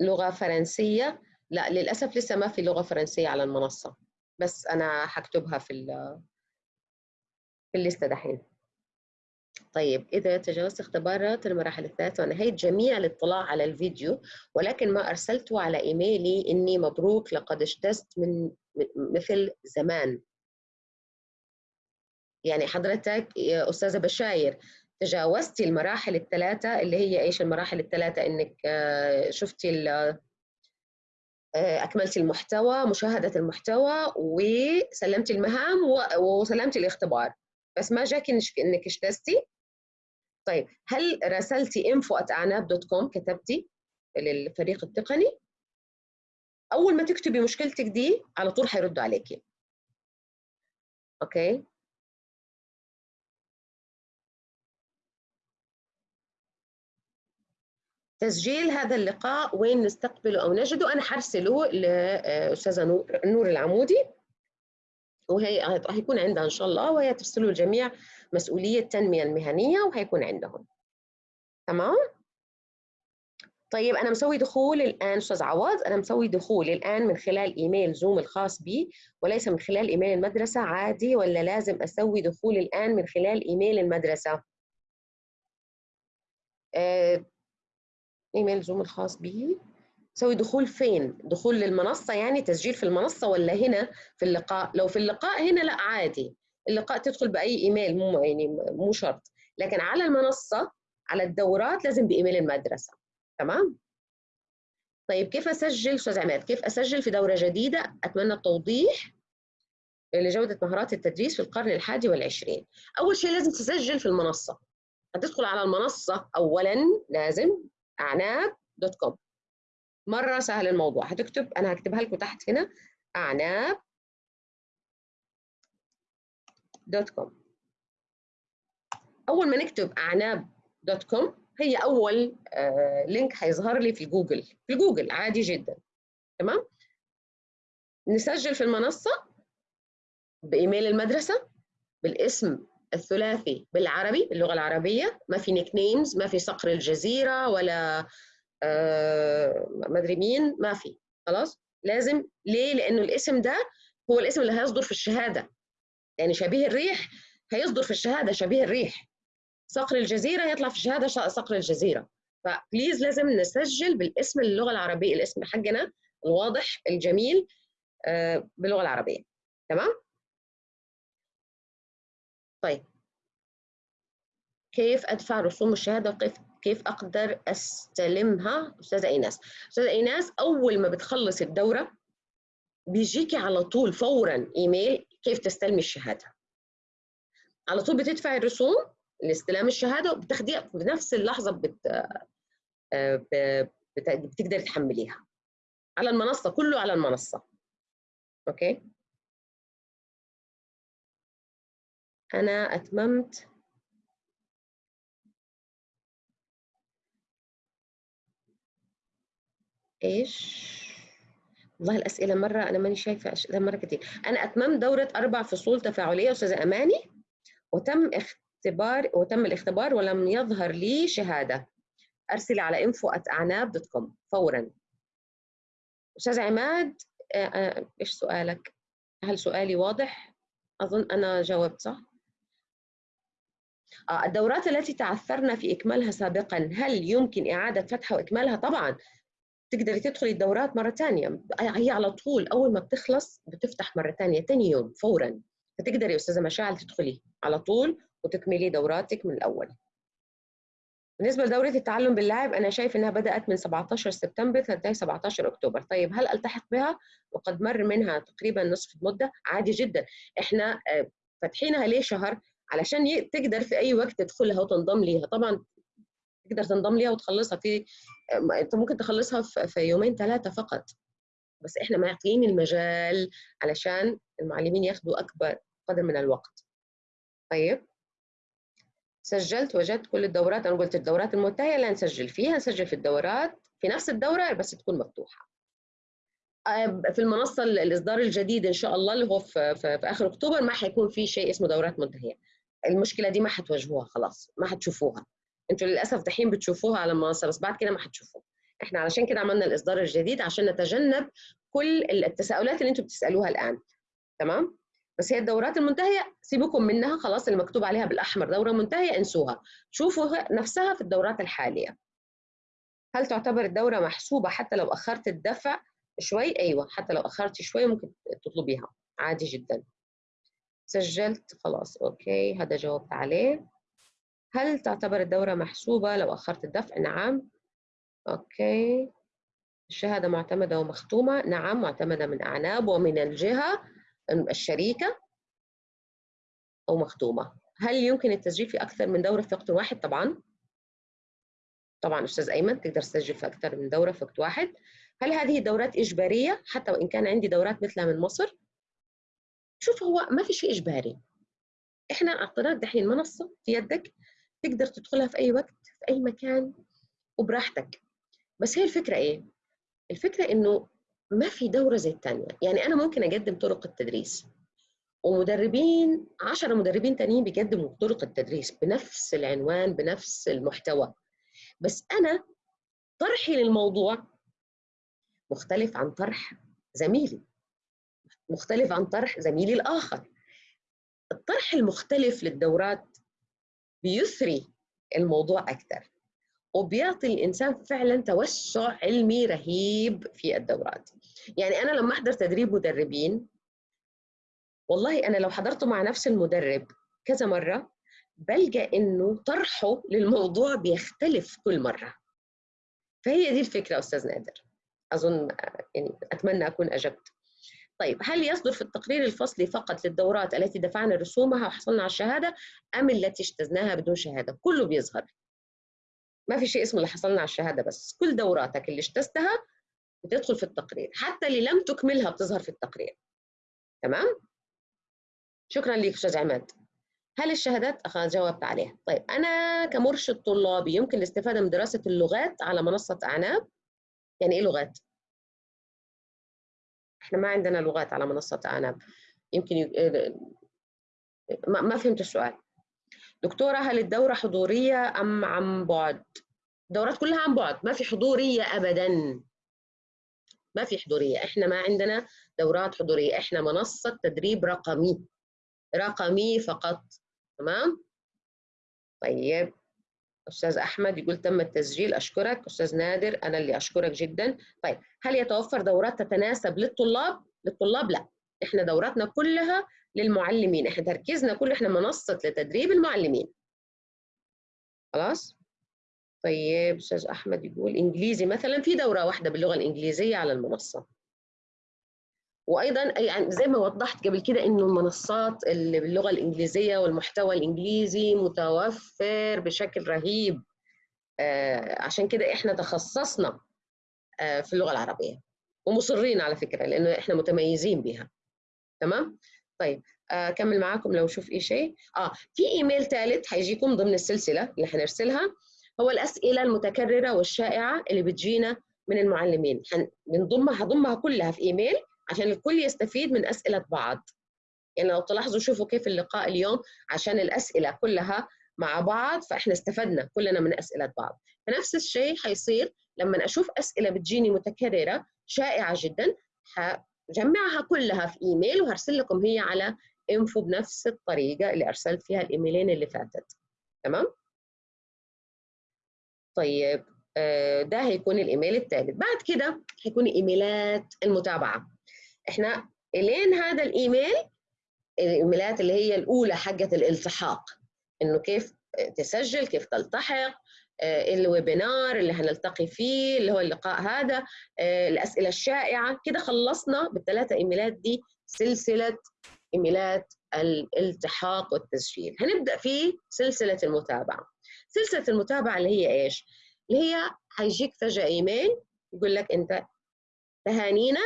لغة فرنسية. لا للأسف لسه ما في لغة فرنسية على المنصة بس أنا هكتبها في في الليستة دحين. طيب إذا تجاوزت اختبارات المراحل الثلاثة ونهيت جميع الاطلاع على الفيديو ولكن ما أرسلته على إيميلي إني مبروك لقد اجتزت من مثل زمان. يعني حضرتك يا أستاذة بشاير تجاوزتي المراحل الثلاثة اللي هي إيش المراحل الثلاثة؟ إنك آه، شفتي آه، أكملتي المحتوى مشاهدة المحتوى وسلمتي المهام وسلمتي الاختبار. بس ما جاك إنك اجتزتي؟ طيب هل راسلتي info at أعناب.com كتبتي للفريق التقني؟ أول ما تكتبي مشكلتك دي على طول حيردوا عليكي. أوكي؟ تسجيل هذا اللقاء وين نستقبله أو نجده؟ أنا حرسله لأستاذة نور العمودي. وهي هيكون عندها إن شاء الله وهي ترسله الجميع مسؤولية التنمية المهنية وهيكون عندهم. تمام؟ طيب أنا مسوي دخول الآن أستاذ عوض أنا مسوي دخول الآن من خلال إيميل زوم الخاص بي وليس من خلال إيميل المدرسة عادي ولا لازم أسوي دخول الآن من خلال إيميل المدرسة؟ آه، إيميل زوم الخاص بي. سوي دخول فين؟ دخول للمنصة يعني؟ تسجيل في المنصة ولا هنا في اللقاء؟ لو في اللقاء هنا لا عادي. اللقاء تدخل بأي إيميل مو يعني مو شرط. لكن على المنصة على الدورات لازم بإيميل المدرسة. تمام؟ طيب كيف أسجل أستاذ عماد؟ كيف أسجل في دورة جديدة؟ أتمنى التوضيح لجودة مهارات التدريس في القرن الحادي والعشرين. أول شيء لازم تسجل في المنصة. هتدخل على المنصة اولا لازم أعناب dot com. مرة سهل الموضوع. هتكتب أنا هكتبها لكم تحت هنا أعناب dot com. أول ما نكتب أعناب dot com هي أول آه link هيظهر لي في جوجل في جوجل عادي جدا. تمام؟ نسجل في المنصة بإيميل المدرسة بالاسم الثلاثي بالعربي باللغة العربية. ما في nicknames ما في صقر الجزيرة ولا ما أدري مين ما في خلاص؟ لازم ليه؟ لأنه الاسم ده هو الاسم اللي هيصدر في الشهادة. يعني شبيه الريح هيصدر في الشهادة شبيه الريح. صقر الجزيرة يطلع في الشهادة صقر الجزيرة. ف please لازم نسجل بالاسم اللغة العربية الاسم حقنا الواضح الجميل آه باللغة العربية. تمام؟ طيب. كيف أدفع رسوم الشهادة؟ وكيف كيف أقدر أستلمها؟ أستاذة إيناس. أستاذة إيناس أول ما بتخلص الدورة بيجيكي على طول فورا إيميل كيف تستلمي الشهادة. على طول بتدفعي الرسوم لاستلام الشهادة وبتاخديها في نفس اللحظة بت... بت... بتقدري تحمليها. على المنصة كله على المنصة. أوكي؟ أنا أتممت إيش؟ والله الأسئلة مرة أنا ماني شايفة اسئله مرة كتير. أنا اتممت دورة أربع فصول تفاعلية أستاذة أماني. وتم اختبار وتم الاختبار ولم يظهر لي شهادة. ارسلي على info at اعناب دوت كوم فورا. أستاذ عماد إيش سؤالك؟ هل سؤالي واضح؟ أظن أنا جاوبت صح؟ الدورات التي تعثرنا في إكمالها سابقا هل يمكن إعادة فتحها وإكمالها؟ طبعا. تقدري تدخلي الدورات مرة ثانية هي على طول أول ما بتخلص بتفتح مرة ثانية ثاني يوم فورا. فتقدري أستاذة مشاعل تدخلي على طول وتكملي دوراتك من الأول. بالنسبة لدورة التعلم باللعب أنا شايف إنها بدأت من 17 سبتمبر تنتهي 17 أكتوبر. طيب هل ألتحق بها؟ وقد مر منها تقريبا نصف المدة عادي جدا. إحنا فاتحينها ليه شهر؟ علشان تقدر في أي وقت تدخلها وتنضم ليها. طبعا تقدر تنضم ليها وتخلصها في أنت ممكن تخلصها في يومين ثلاثة فقط. بس إحنا معطيين المجال علشان المعلمين ياخذوا أكبر قدر من الوقت. طيب؟ سجلت وجدت كل الدورات. أنا قلت الدورات المنتهيه لا نسجل فيها نسجل في الدورات في نفس الدورة بس تكون مفتوحة. في المنصة الإصدار الجديد إن شاء الله اللي هو في, آخر أكتوبر ما حيكون في شيء اسمه دورات منتهية. المشكلة دي ما حتواجهوها خلاص ما حتشوفوها. أنتوا للأسف دحين بتشوفوها على المنصه بس بعد كده ما حتشوفوها. إحنا علشان كده عملنا الإصدار الجديد عشان نتجنب كل التساؤلات اللي أنتوا بتسألوها الآن. تمام؟ بس هي الدورات المنتهية سيبكم منها خلاص اللي مكتوب عليها بالأحمر دورة منتهية انسوها. شوفوا نفسها في الدورات الحالية. هل تعتبر الدورة محسوبة حتى لو أخرت الدفع شوي؟ أيوه حتى لو أخرت شوي ممكن تطلبيها. عادي جدا. سجلت خلاص أوكي هذا جاوبت عليه هل تعتبر الدورة محسوبة؟ لو أخرت الدفع؟ نعم. أوكي. الشهادة معتمدة ومختومة. نعم معتمدة من أعناب ومن الجهة الشريكة أو مختومة هل يمكن التسجيل في أكثر من دورة في وقت واحد؟ طبعا. طبعا أستاذ أيمن تقدر تسجل في أكثر من دورة في وقت واحد. هل هذه الدورات إجبارية؟ حتى وإن كان عندي دورات مثلها من مصر؟ شوف هو ما في شيء إجباري. إحنا أعطيناك دحين منصة في يدك تقدر تدخلها في أي وقت في أي مكان وبراحتك. بس هي الفكرة إيه؟ الفكرة إنه ما في دورة زي الثانية يعني أنا ممكن أقدم طرق التدريس ومدربين 10 مدربين تانيين بيقدموا طرق التدريس بنفس العنوان بنفس المحتوى. بس أنا طرحي للموضوع مختلف عن طرح زميلي. مختلف عن طرح زميلي الآخر. الطرح المختلف للدورات بيثري الموضوع أكثر وبيعطي الإنسان فعلا توسع علمي رهيب في الدورات. يعني أنا لما أحضر تدريب مدربين والله أنا لو حضرته مع نفس المدرب كذا مرة بلقى إنه طرحه للموضوع بيختلف كل مرة. فهي دي الفكرة أستاذ نادر. أظن يعني أتمنى أكون أجبت. طيب هل يصدر في التقرير الفصلي فقط للدورات التي دفعنا رسومها وحصلنا على الشهادة أم التي اجتزناها بدون شهادة؟ كله بيظهر. ما في شيء اسمه اللي حصلنا على الشهادة بس. كل دوراتك اللي اجتزتها بتدخل في التقرير. حتى اللي لم تكملها بتظهر في التقرير. تمام؟ شكرا لك أستاذ عماد. هل الشهادات؟ جاوبت عليها. طيب أنا كمرشد طلابي يمكن الاستفادة من دراسة اللغات على منصة أعناب. يعني إيه لغات؟ إحنا ما عندنا لغات على منصة أعناب يمكن ي... ما... ما فهمت السؤال. دكتورة هل الدورة حضورية أم عن بعد؟ الدورات كلها عن بعد ما في حضورية أبدا. ما في حضورية. إحنا ما عندنا دورات حضورية. إحنا منصة تدريب رقمي. رقمي فقط. تمام؟ طيب. أستاذ أحمد يقول تم التسجيل أشكرك. أستاذ نادر أنا اللي أشكرك جدا. طيب هل يتوفر دورات تتناسب للطلاب؟ للطلاب لا. إحنا دوراتنا كلها للمعلمين. إحنا تركيزنا كله إحنا منصة لتدريب المعلمين. خلاص؟ طيب أستاذ أحمد يقول إنجليزي مثلا في دورة واحدة باللغة الإنجليزية على المنصة. وأيضا يعني زي ما وضحت قبل كده إنه المنصات اللي باللغة الإنجليزية والمحتوى الإنجليزي متوفر بشكل رهيب. آه عشان كده إحنا تخصصنا آه في اللغة العربية. ومصرين على فكرة لأنه إحنا متميزين بها تمام؟ طيب أكمل آه معاكم لو شوف أي شيء. آه في إيميل ثالث هيجيكم ضمن السلسلة اللي حنرسلها. هو الأسئلة المتكررة والشائعة اللي بتجينا من المعلمين. بنضمها هضمها كلها في إيميل. عشان الكل يستفيد من أسئلة بعض. يعني لو تلاحظوا شوفوا كيف اللقاء اليوم عشان الأسئلة كلها مع بعض فإحنا استفدنا كلنا من أسئلة بعض. فنفس الشيء حيصير لما أشوف أسئلة بتجيني متكررة شائعة جدا هجمعها كلها في إيميل وهرسل لكم هي على انفو بنفس الطريقة اللي أرسلت فيها الإيميلين اللي فاتت. تمام؟ طيب آه، ده هيكون الإيميل الثالث بعد كده هيكون إيميلات المتابعة. إحنا إلين هذا الإيميل الإيميلات اللي هي الأولى حقت الالتحاق إنه كيف تسجل كيف تلتحق آه، الويبينار اللي هنلتقي فيه اللي هو اللقاء هذا آه، الأسئلة الشائعة. كده خلصنا بالثلاثة إيميلات دي سلسلة إيميلات الالتحاق والتسجيل. هنبدأ في سلسلة المتابعة. سلسلة المتابعة اللي هي إيش؟ اللي هي هيجيك فجأة إيميل يقول لك أنت تهانينا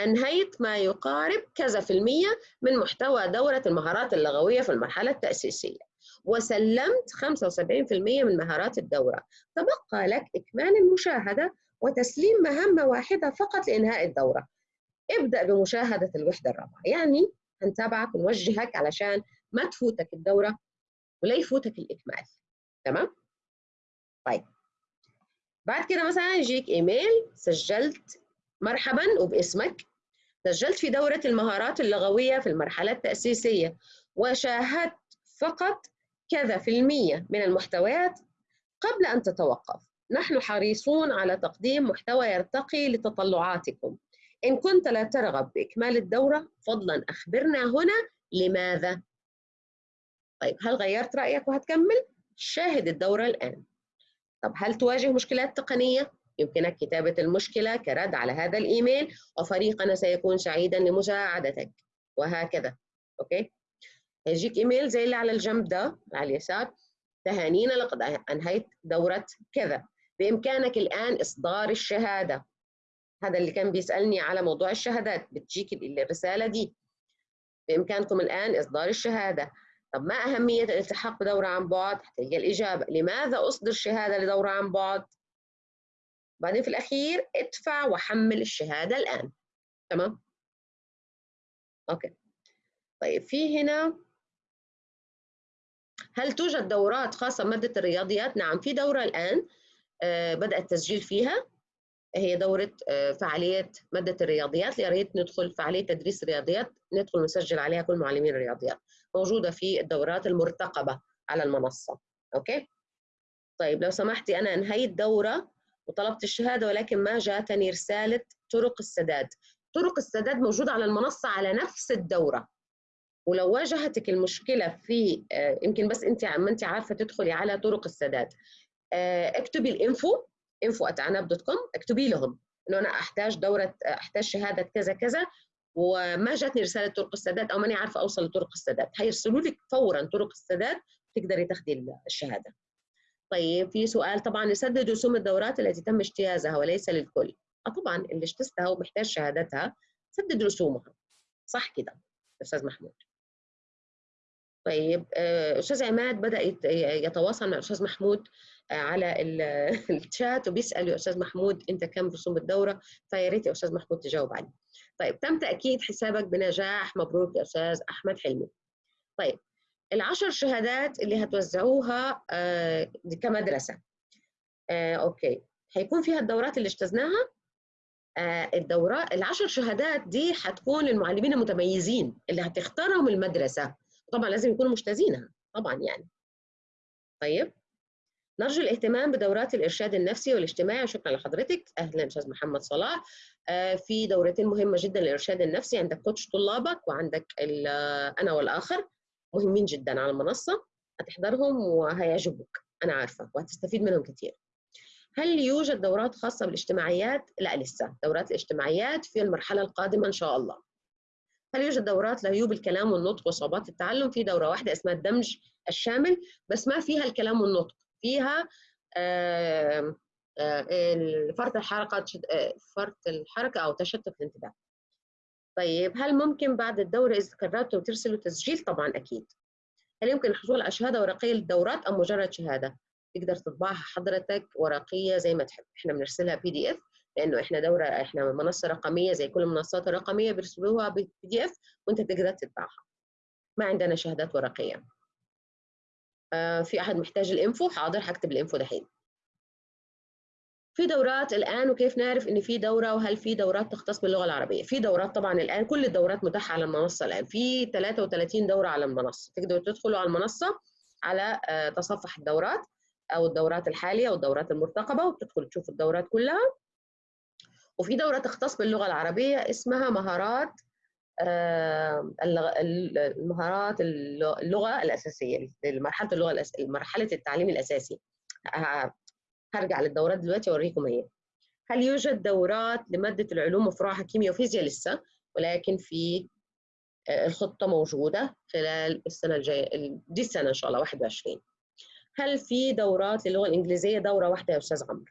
أنهيت ما يقارب كذا في المية من محتوى دورة المهارات اللغوية في المرحلة التأسيسية. وسلمت 75% من مهارات الدورة. تبقى لك إكمال المشاهدة وتسليم مهمة واحدة فقط لإنهاء الدورة. ابدأ بمشاهدة الوحدة الرابعة. يعني هنتابعك ونوجهك علشان ما تفوتك الدورة ولا يفوتك الإكمال. تمام؟ طيب. بعد كده مثلا يجيك إيميل. سجلت مرحبا وباسمك. سجلت في دورة المهارات اللغوية في المرحلة التأسيسية وشاهدت فقط كذا في المية من المحتويات قبل أن تتوقف. نحن حريصون على تقديم محتوى يرتقي لتطلعاتكم. إن كنت لا ترغب بإكمال الدورة فضلا أخبرنا هنا لماذا. طيب هل غيرت رأيك وهتكمل؟ شاهد الدورة الآن. طب هل تواجه مشكلات تقنية؟ يمكنك كتابة المشكلة كرد على هذا الإيميل وفريقنا سيكون سعيدا لمساعدتك. وهكذا. أوكي؟ هيجيك إيميل زي اللي على الجنب ده على اليسار. تهانينا لقد أنهيت دورة كذا. بإمكانك الآن إصدار الشهادة. هذا اللي كان بيسألني على موضوع الشهادات. بتجيك الرسالة دي. بإمكانكم الآن إصدار الشهادة. طب ما أهمية الالتحاق بدورة عن بعد؟ هتلقى الإجابة. لماذا أصدر شهادة لدورة عن بعد؟ بعدين في الأخير ادفع وحمل الشهادة الآن. تمام؟ أوكي. طيب في هنا هل توجد دورات خاصة بمادة الرياضيات؟ نعم في دورة الآن آه، بدأ التسجيل فيها. هي دورة آه، فعالية مادة الرياضيات. يا ريت ندخل فعالية تدريس الرياضيات ندخل نسجل عليها كل معلمين الرياضيات. موجودة في الدورات المرتقبة على المنصة. okay؟ طيب لو سمحتي أنا أنهيت دورة وطلبت الشهادة ولكن ما جاتني رسالة طرق السداد. طرق السداد موجودة على المنصة على نفس الدورة. ولو واجهتك المشكلة في آه، يمكن بس أنت ما أنت عارفة تدخلي على طرق السداد. آه، اكتبي ال info info @أعناب dot com اكتبي لهم إنه أنا أحتاج دورة أحتاج شهادة كذا كذا وما جاتني رسالة طرق السداد أو ماني عارفة أوصل لطرق السداد. هيرسلوا لك فورا طرق السداد تقدري تاخذي الشهادة. طيب في سؤال طبعا يسدد رسوم الدورات التي تم اجتيازها وليس للكل. آه طبعا اللي اجتزتها ومحتاج شهادتها سدد رسومها. صح كده أستاذ محمود. طيب آه، أستاذ عماد بدأ يتواصل مع الاستاذ محمود آه، على الشات وبيسأل يا أستاذ محمود أنت كم رسوم الدورة؟ فيا ريت يا أستاذ محمود تجاوب عليه. طيب تم تأكيد حسابك بنجاح. مبروك يا أستاذ أحمد حلمي. طيب العشر شهادات اللي هتوزعوها آه، كمدرسة. آه، أوكي. هيكون فيها الدورات اللي اجتزناها الدورات العشر شهادات دي حتكون للمعلمين المتميزين اللي هتختارهم المدرسة. طبعا لازم يكونوا مجتازينها طبعا يعني. طيب. نرجو الاهتمام بدورات الإرشاد النفسي والاجتماعي. وشكرا لحضرتك. أهلا أستاذ محمد صلاح. آه، في دورتين مهمة جدا للإرشاد النفسي. عندك كوتش طلابك وعندك أنا والآخر. مهمين جدا على المنصة هتحضرهم وهيعجبوك. أنا عارفة وهتستفيد منهم كثير هل يوجد دورات خاصة بالاجتماعيات؟ لا لسه. دورات الاجتماعيات في المرحلة القادمة إن شاء الله. هل يوجد دورات لعيوب الكلام والنطق وصعوبات التعلم؟ في دورة واحدة اسمها الدمج الشامل بس ما فيها الكلام والنطق. فيها فرط الحركة فرط الحركة أو تشتت الانتباه. طيب هل ممكن بعد الدورة إذا كررتوا ترسلوا تسجيل؟ طبعا أكيد. هل يمكن الحصول على شهادة ورقية للدورات أم مجرد شهادة؟ تقدر تطبعها حضرتك ورقية زي ما تحب. إحنا بنرسلها PDF لأنه إحنا دورة إحنا منصة رقمية زي كل المنصات الرقمية بيرسلوها PDF وأنت تقدر تتبعها. ما عندنا شهادات ورقية. آه في أحد محتاج الإنفو؟ حاضر حكتب الإنفو دحين. في دورات الآن وكيف نعرف إن في دورة وهل في دورات تختص باللغة العربية؟ في دورات طبعا الآن كل الدورات متاحة على المنصة الآن. في 33 دورة على المنصة. تقدروا تدخلوا على المنصة على آه تصفح الدورات أو الدورات الحالية أو الدورات المرتقبة وتدخل تشوف الدورات كلها. وفي دورة تختص باللغة العربية اسمها مهارات المهارات اللغة الأساسية مرحلة اللغة. مرحلة التعليم الأساسي. هرجع للدورات دلوقتي أوريكم هي هل يوجد دورات لمادة العلوم وفروعها كيمياء وفيزياء لسه؟ ولكن في آه، الخطة موجودة خلال السنة الجاية دي السنة إن شاء الله 21 هل في دورات للغة الإنجليزية؟ دورة واحدة يا أستاذ عمرو.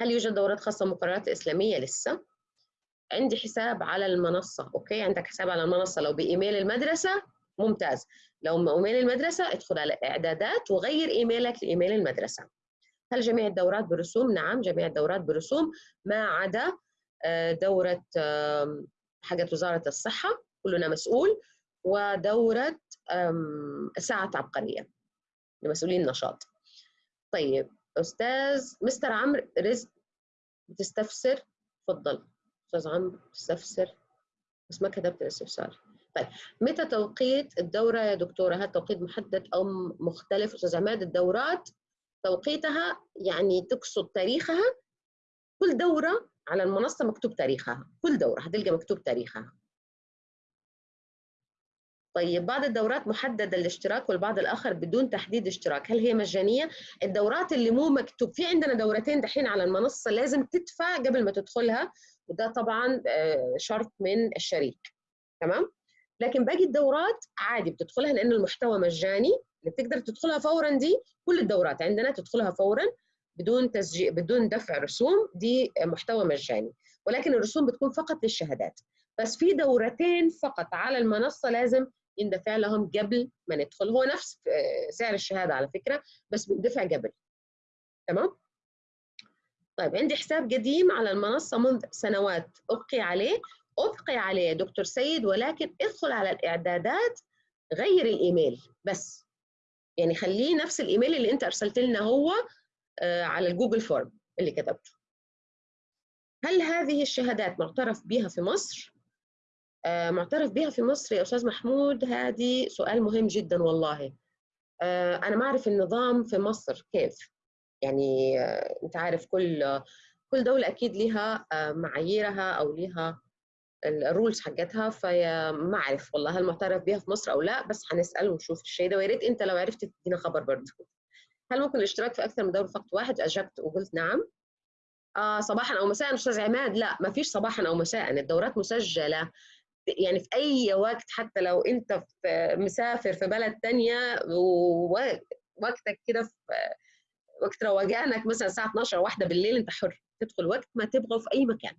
هل يوجد دورات خاصة بالمقررات الإسلامية؟ لسه؟ عندي حساب على المنصة أوكي؟ عندك حساب على المنصة لو بإيميل المدرسة ممتاز. لو إيميل المدرسة ادخل على إعدادات وغير إيميلك لإيميل المدرسة. هل جميع الدورات برسوم؟ نعم جميع الدورات برسوم ما عدا آه، دورة حاجة وزارة الصحة كلنا مسؤول ودورة ساعة عبقرية لمسؤولين النشاط. طيب أستاذ مستر عمرو رزق بتستفسر؟ تفضل. أستاذ عمرو بتستفسر؟ بس ما كتبت الأستفسار. طيب متى توقيت الدورة يا دكتورة؟ هل توقيت محدد أو مختلف؟ أستاذ عماد الدورات توقيتها يعني تقصد تاريخها؟ كل دورة على المنصة مكتوب تاريخها كل دورة هتلقى مكتوب تاريخها. طيب بعض الدورات محددة الاشتراك والبعض الآخر بدون تحديد اشتراك هل هي مجانية؟ الدورات اللي مو مكتوب في عندنا دورتين دحين على المنصة لازم تدفع قبل ما تدخلها وده طبعا آه، شرط من الشريك تمام؟ لكن باقي الدورات عادي بتدخلها لأن المحتوى مجاني اللي بتقدر تدخلها فورا دي كل الدورات. عندنا تدخلها فورا بدون تسجيل بدون دفع رسوم دي محتوى مجاني. ولكن الرسوم بتكون فقط للشهادات. بس في دورتين فقط على المنصة لازم يندفع لهم قبل ما ندخل. هو نفس آه، سعر الشهادة على فكرة بس بيندفع قبل. تمام؟ طيب عندي حساب قديم على المنصة منذ سنوات أبقي عليه. أبقي عليه دكتور سيد ولكن ادخل على الإعدادات غير الإيميل بس. يعني خليه نفس الإيميل اللي أنت أرسلت لنا هو آه، على ال Google Form اللي كتبته. هل هذه الشهادات معترف بها في مصر؟ آه، معترف بها في مصر يا أستاذ محمود؟ هذه سؤال مهم جدا والله. آه، أنا ما أعرف النظام في مصر كيف. يعني أنت عارف كل كل دولة أكيد لها معاييرها أو لها الرولز حقتها فما أعرف والله هل معترف بها في مصر أو لا بس هنسأل ونشوف الشيء ده. ويا ريت أنت لو عرفت تدينا خبر برضه. هل ممكن الاشتراك في أكثر من دورة في وقت واحد أجبت وقلت نعم. آه صباحا أو مساء أستاذ عماد. لا ما فيش صباحا أو مساء. الدورات مسجلة. يعني في أي وقت حتى لو أنت في مسافر في بلد ثانية ووقتك كده في وقت روجانك مثلا الساعة 12 واحدة بالليل أنت حر. تدخل وقت ما تبغى في أي مكان.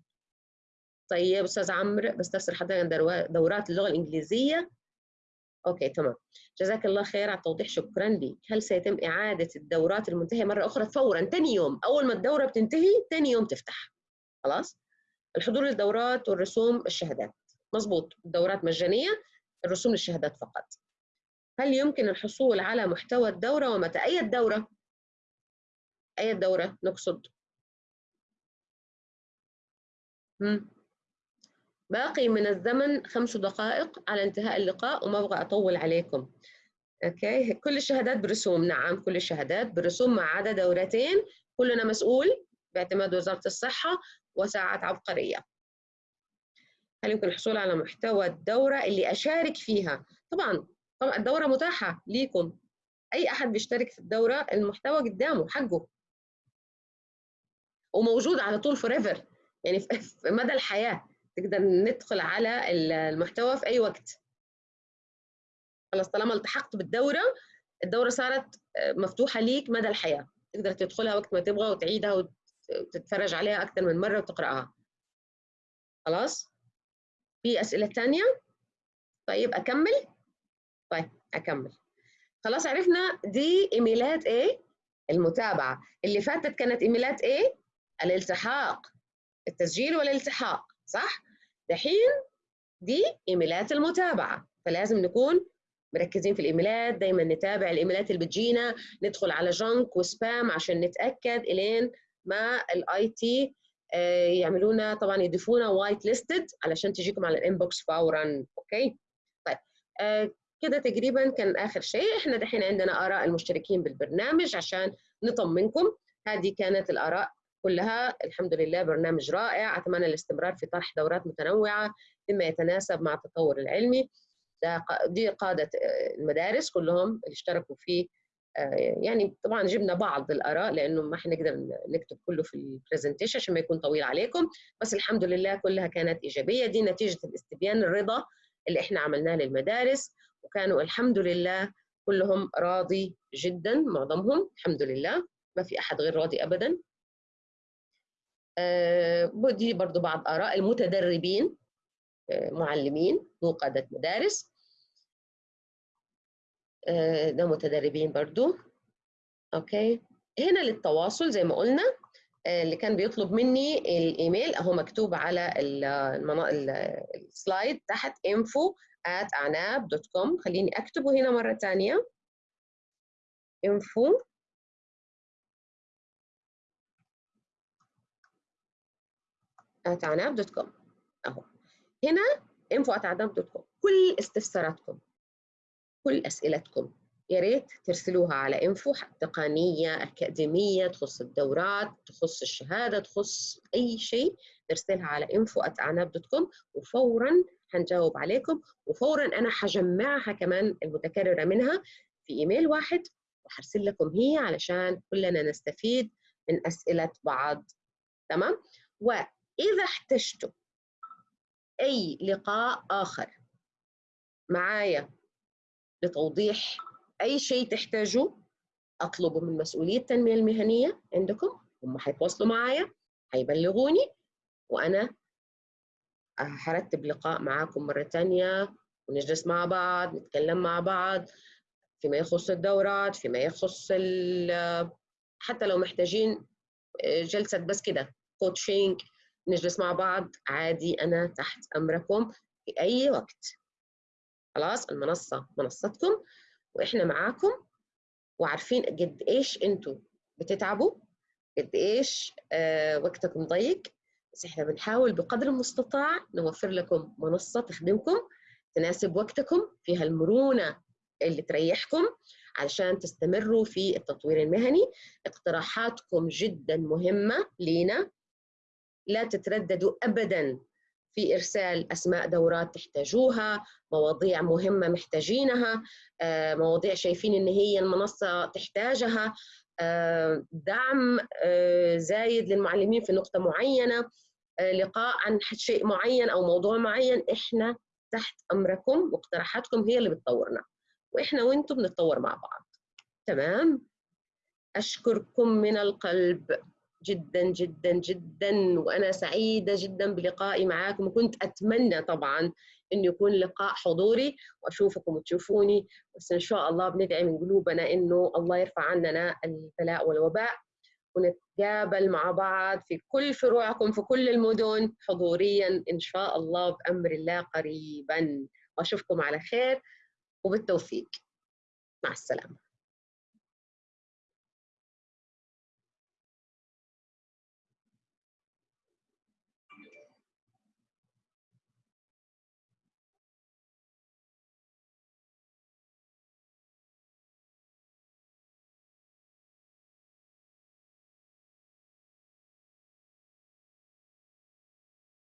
طيب أستاذ عمرو بستفسر حضرتك دورات اللغة الإنجليزية. أوكي تمام. جزاك الله خير على التوضيح شكرا لك هل سيتم إعادة الدورات المنتهية مرة أخرى فورا ثاني يوم؟ أول ما الدورة بتنتهي ثاني يوم تفتح. خلاص؟ الحضور للدورات والرسوم الشهادات. مظبوط. الدورات مجانية الرسوم للشهادات فقط. هل يمكن الحصول على محتوى الدورة ومتى؟ أي الدورة؟ أي الدورة؟ نقصد. باقي من الزمن خمس دقائق على انتهاء اللقاء وما أبغى أطول عليكم. أوكي؟ كل الشهادات برسوم. نعم كل الشهادات برسوم ما عدا دورتين. كلنا مسؤول باعتماد وزارة الصحة وساعات عبقرية. هل يمكن الحصول على محتوى الدورة اللي أشارك فيها؟ طبعا طبعا الدورة متاحة ليكم. أي أحد بيشترك في الدورة المحتوى قدامه حقه. وموجود على طول فور يعني في مدى الحياة. تقدر ندخل على المحتوى في أي وقت. خلاص طالما التحقت بالدورة الدورة صارت آه، مفتوحة ليك مدى الحياة. تقدر تدخلها وقت ما تبغى وتعيدها وتتفرج عليها أكثر من مرة وتقرأها. خلاص؟ في أسئلة ثانية طيب أكمل؟ طيب أكمل. خلاص عرفنا دي إيميلات إيه؟ المتابعة. اللي فاتت كانت إيميلات إيه؟ الالتحاق. التسجيل والالتحاق. صح؟ دحين دي إيميلات المتابعة فلازم نكون مركزين في الإيميلات دايما نتابع الإيميلات اللي بتجينا ندخل على junk و spam عشان نتأكد إلين ما ال IT آه، يعملونا طبعا يضيفونا whitelisted علشان تجيكم على ال inbox فورا okay؟ طيب آه، كده تقريبا كان آخر شيء. إحنا دحين عندنا آراء المشتركين بالبرنامج عشان نطمنكم. هذه كانت الآراء كلها. الحمد لله برنامج رائع. أتمنى الاستمرار في طرح دورات متنوعة بما يتناسب مع التطور العلمي. دي قادة آه، المدارس كلهم اللي اشتركوا فيه آه، يعني طبعا جبنا بعض الآراء لأنه ما حنقدر نكتب كله في البرزنتيشن عشان ما يكون طويل عليكم. بس الحمد لله كلها كانت إيجابية. دي نتيجة الاستبيان الرضا اللي إحنا عملناه للمدارس. وكانوا الحمد لله كلهم راضي جدا معظمهم. الحمد لله. ما في أحد غير راضي ابدا. ودي آه، برضو بعض آراء المتدربين آه، معلمين مو قادة مدارس. آه، ده متدربين برضو. أوكي. هنا للتواصل زي ما قلنا اللي كان بيطلب مني الإيميل أهو مكتوب على السلايد تحت info at anab.com خليني أكتبه هنا مرة ثانية info عناب أهو. هنا انفو كل استفساراتكم كل أسئلتكم يا ريت ترسلوها على انفو تقنية أكاديمية تخص الدورات تخص الشهادة تخص أي شيء ترسلها على انفو وفورا حنجاوب عليكم وفورا أنا حجمعها كمان المتكررة منها في إيميل واحد وحرسل لكم هي علشان كلنا نستفيد من أسئلة بعض. تمام؟ إذا احتجتوا أي لقاء آخر معايا لتوضيح أي شيء تحتاجوه أطلبه من مسؤولية التنمية المهنية عندكم. هم حيتواصلوا معايا حيبلغوني وأنا هرتب لقاء معاكم مرة تانية ونجلس مع بعض نتكلم مع بعض فيما يخص الدورات فيما يخص حتى لو محتاجين جلسة بس كده كوتشينج نجلس مع بعض عادي أنا تحت أمركم في أي وقت. خلاص؟ المنصة منصتكم وإحنا معاكم وعارفين قد إيش أنتوا بتتعبوا قد إيش آه وقتكم ضيق. بس إحنا بنحاول بقدر المستطاع نوفر لكم منصة تخدمكم تناسب وقتكم فيها المرونه اللي تريحكم علشان تستمروا في التطوير المهني. اقتراحاتكم جدا مهمة لينا. لا تترددوا ابدا في إرسال أسماء دورات تحتاجوها مواضيع مهمة محتاجينها مواضيع شايفين إن هي المنصة تحتاجها. دعم زايد للمعلمين في نقطة معينة لقاء عن شيء معين أو موضوع معين. إحنا تحت أمركم واقتراحاتكم هي اللي بتطورنا وإحنا وإنتم بنتطور مع بعض. تمام؟ أشكركم من القلب. جدا جدا جدا. وأنا سعيدة جدا بلقائي معاكم. وكنت أتمنى طبعا انه يكون لقاء حضوري. وأشوفكم وتشوفوني. بس إن شاء الله بندعي من قلوبنا إنه الله يرفع عننا البلاء والوباء. ونتقابل مع بعض في كل فروعكم في كل المدن حضوريا إن شاء الله بأمر الله قريبا. وأشوفكم على خير وبالتوفيق. مع السلامة.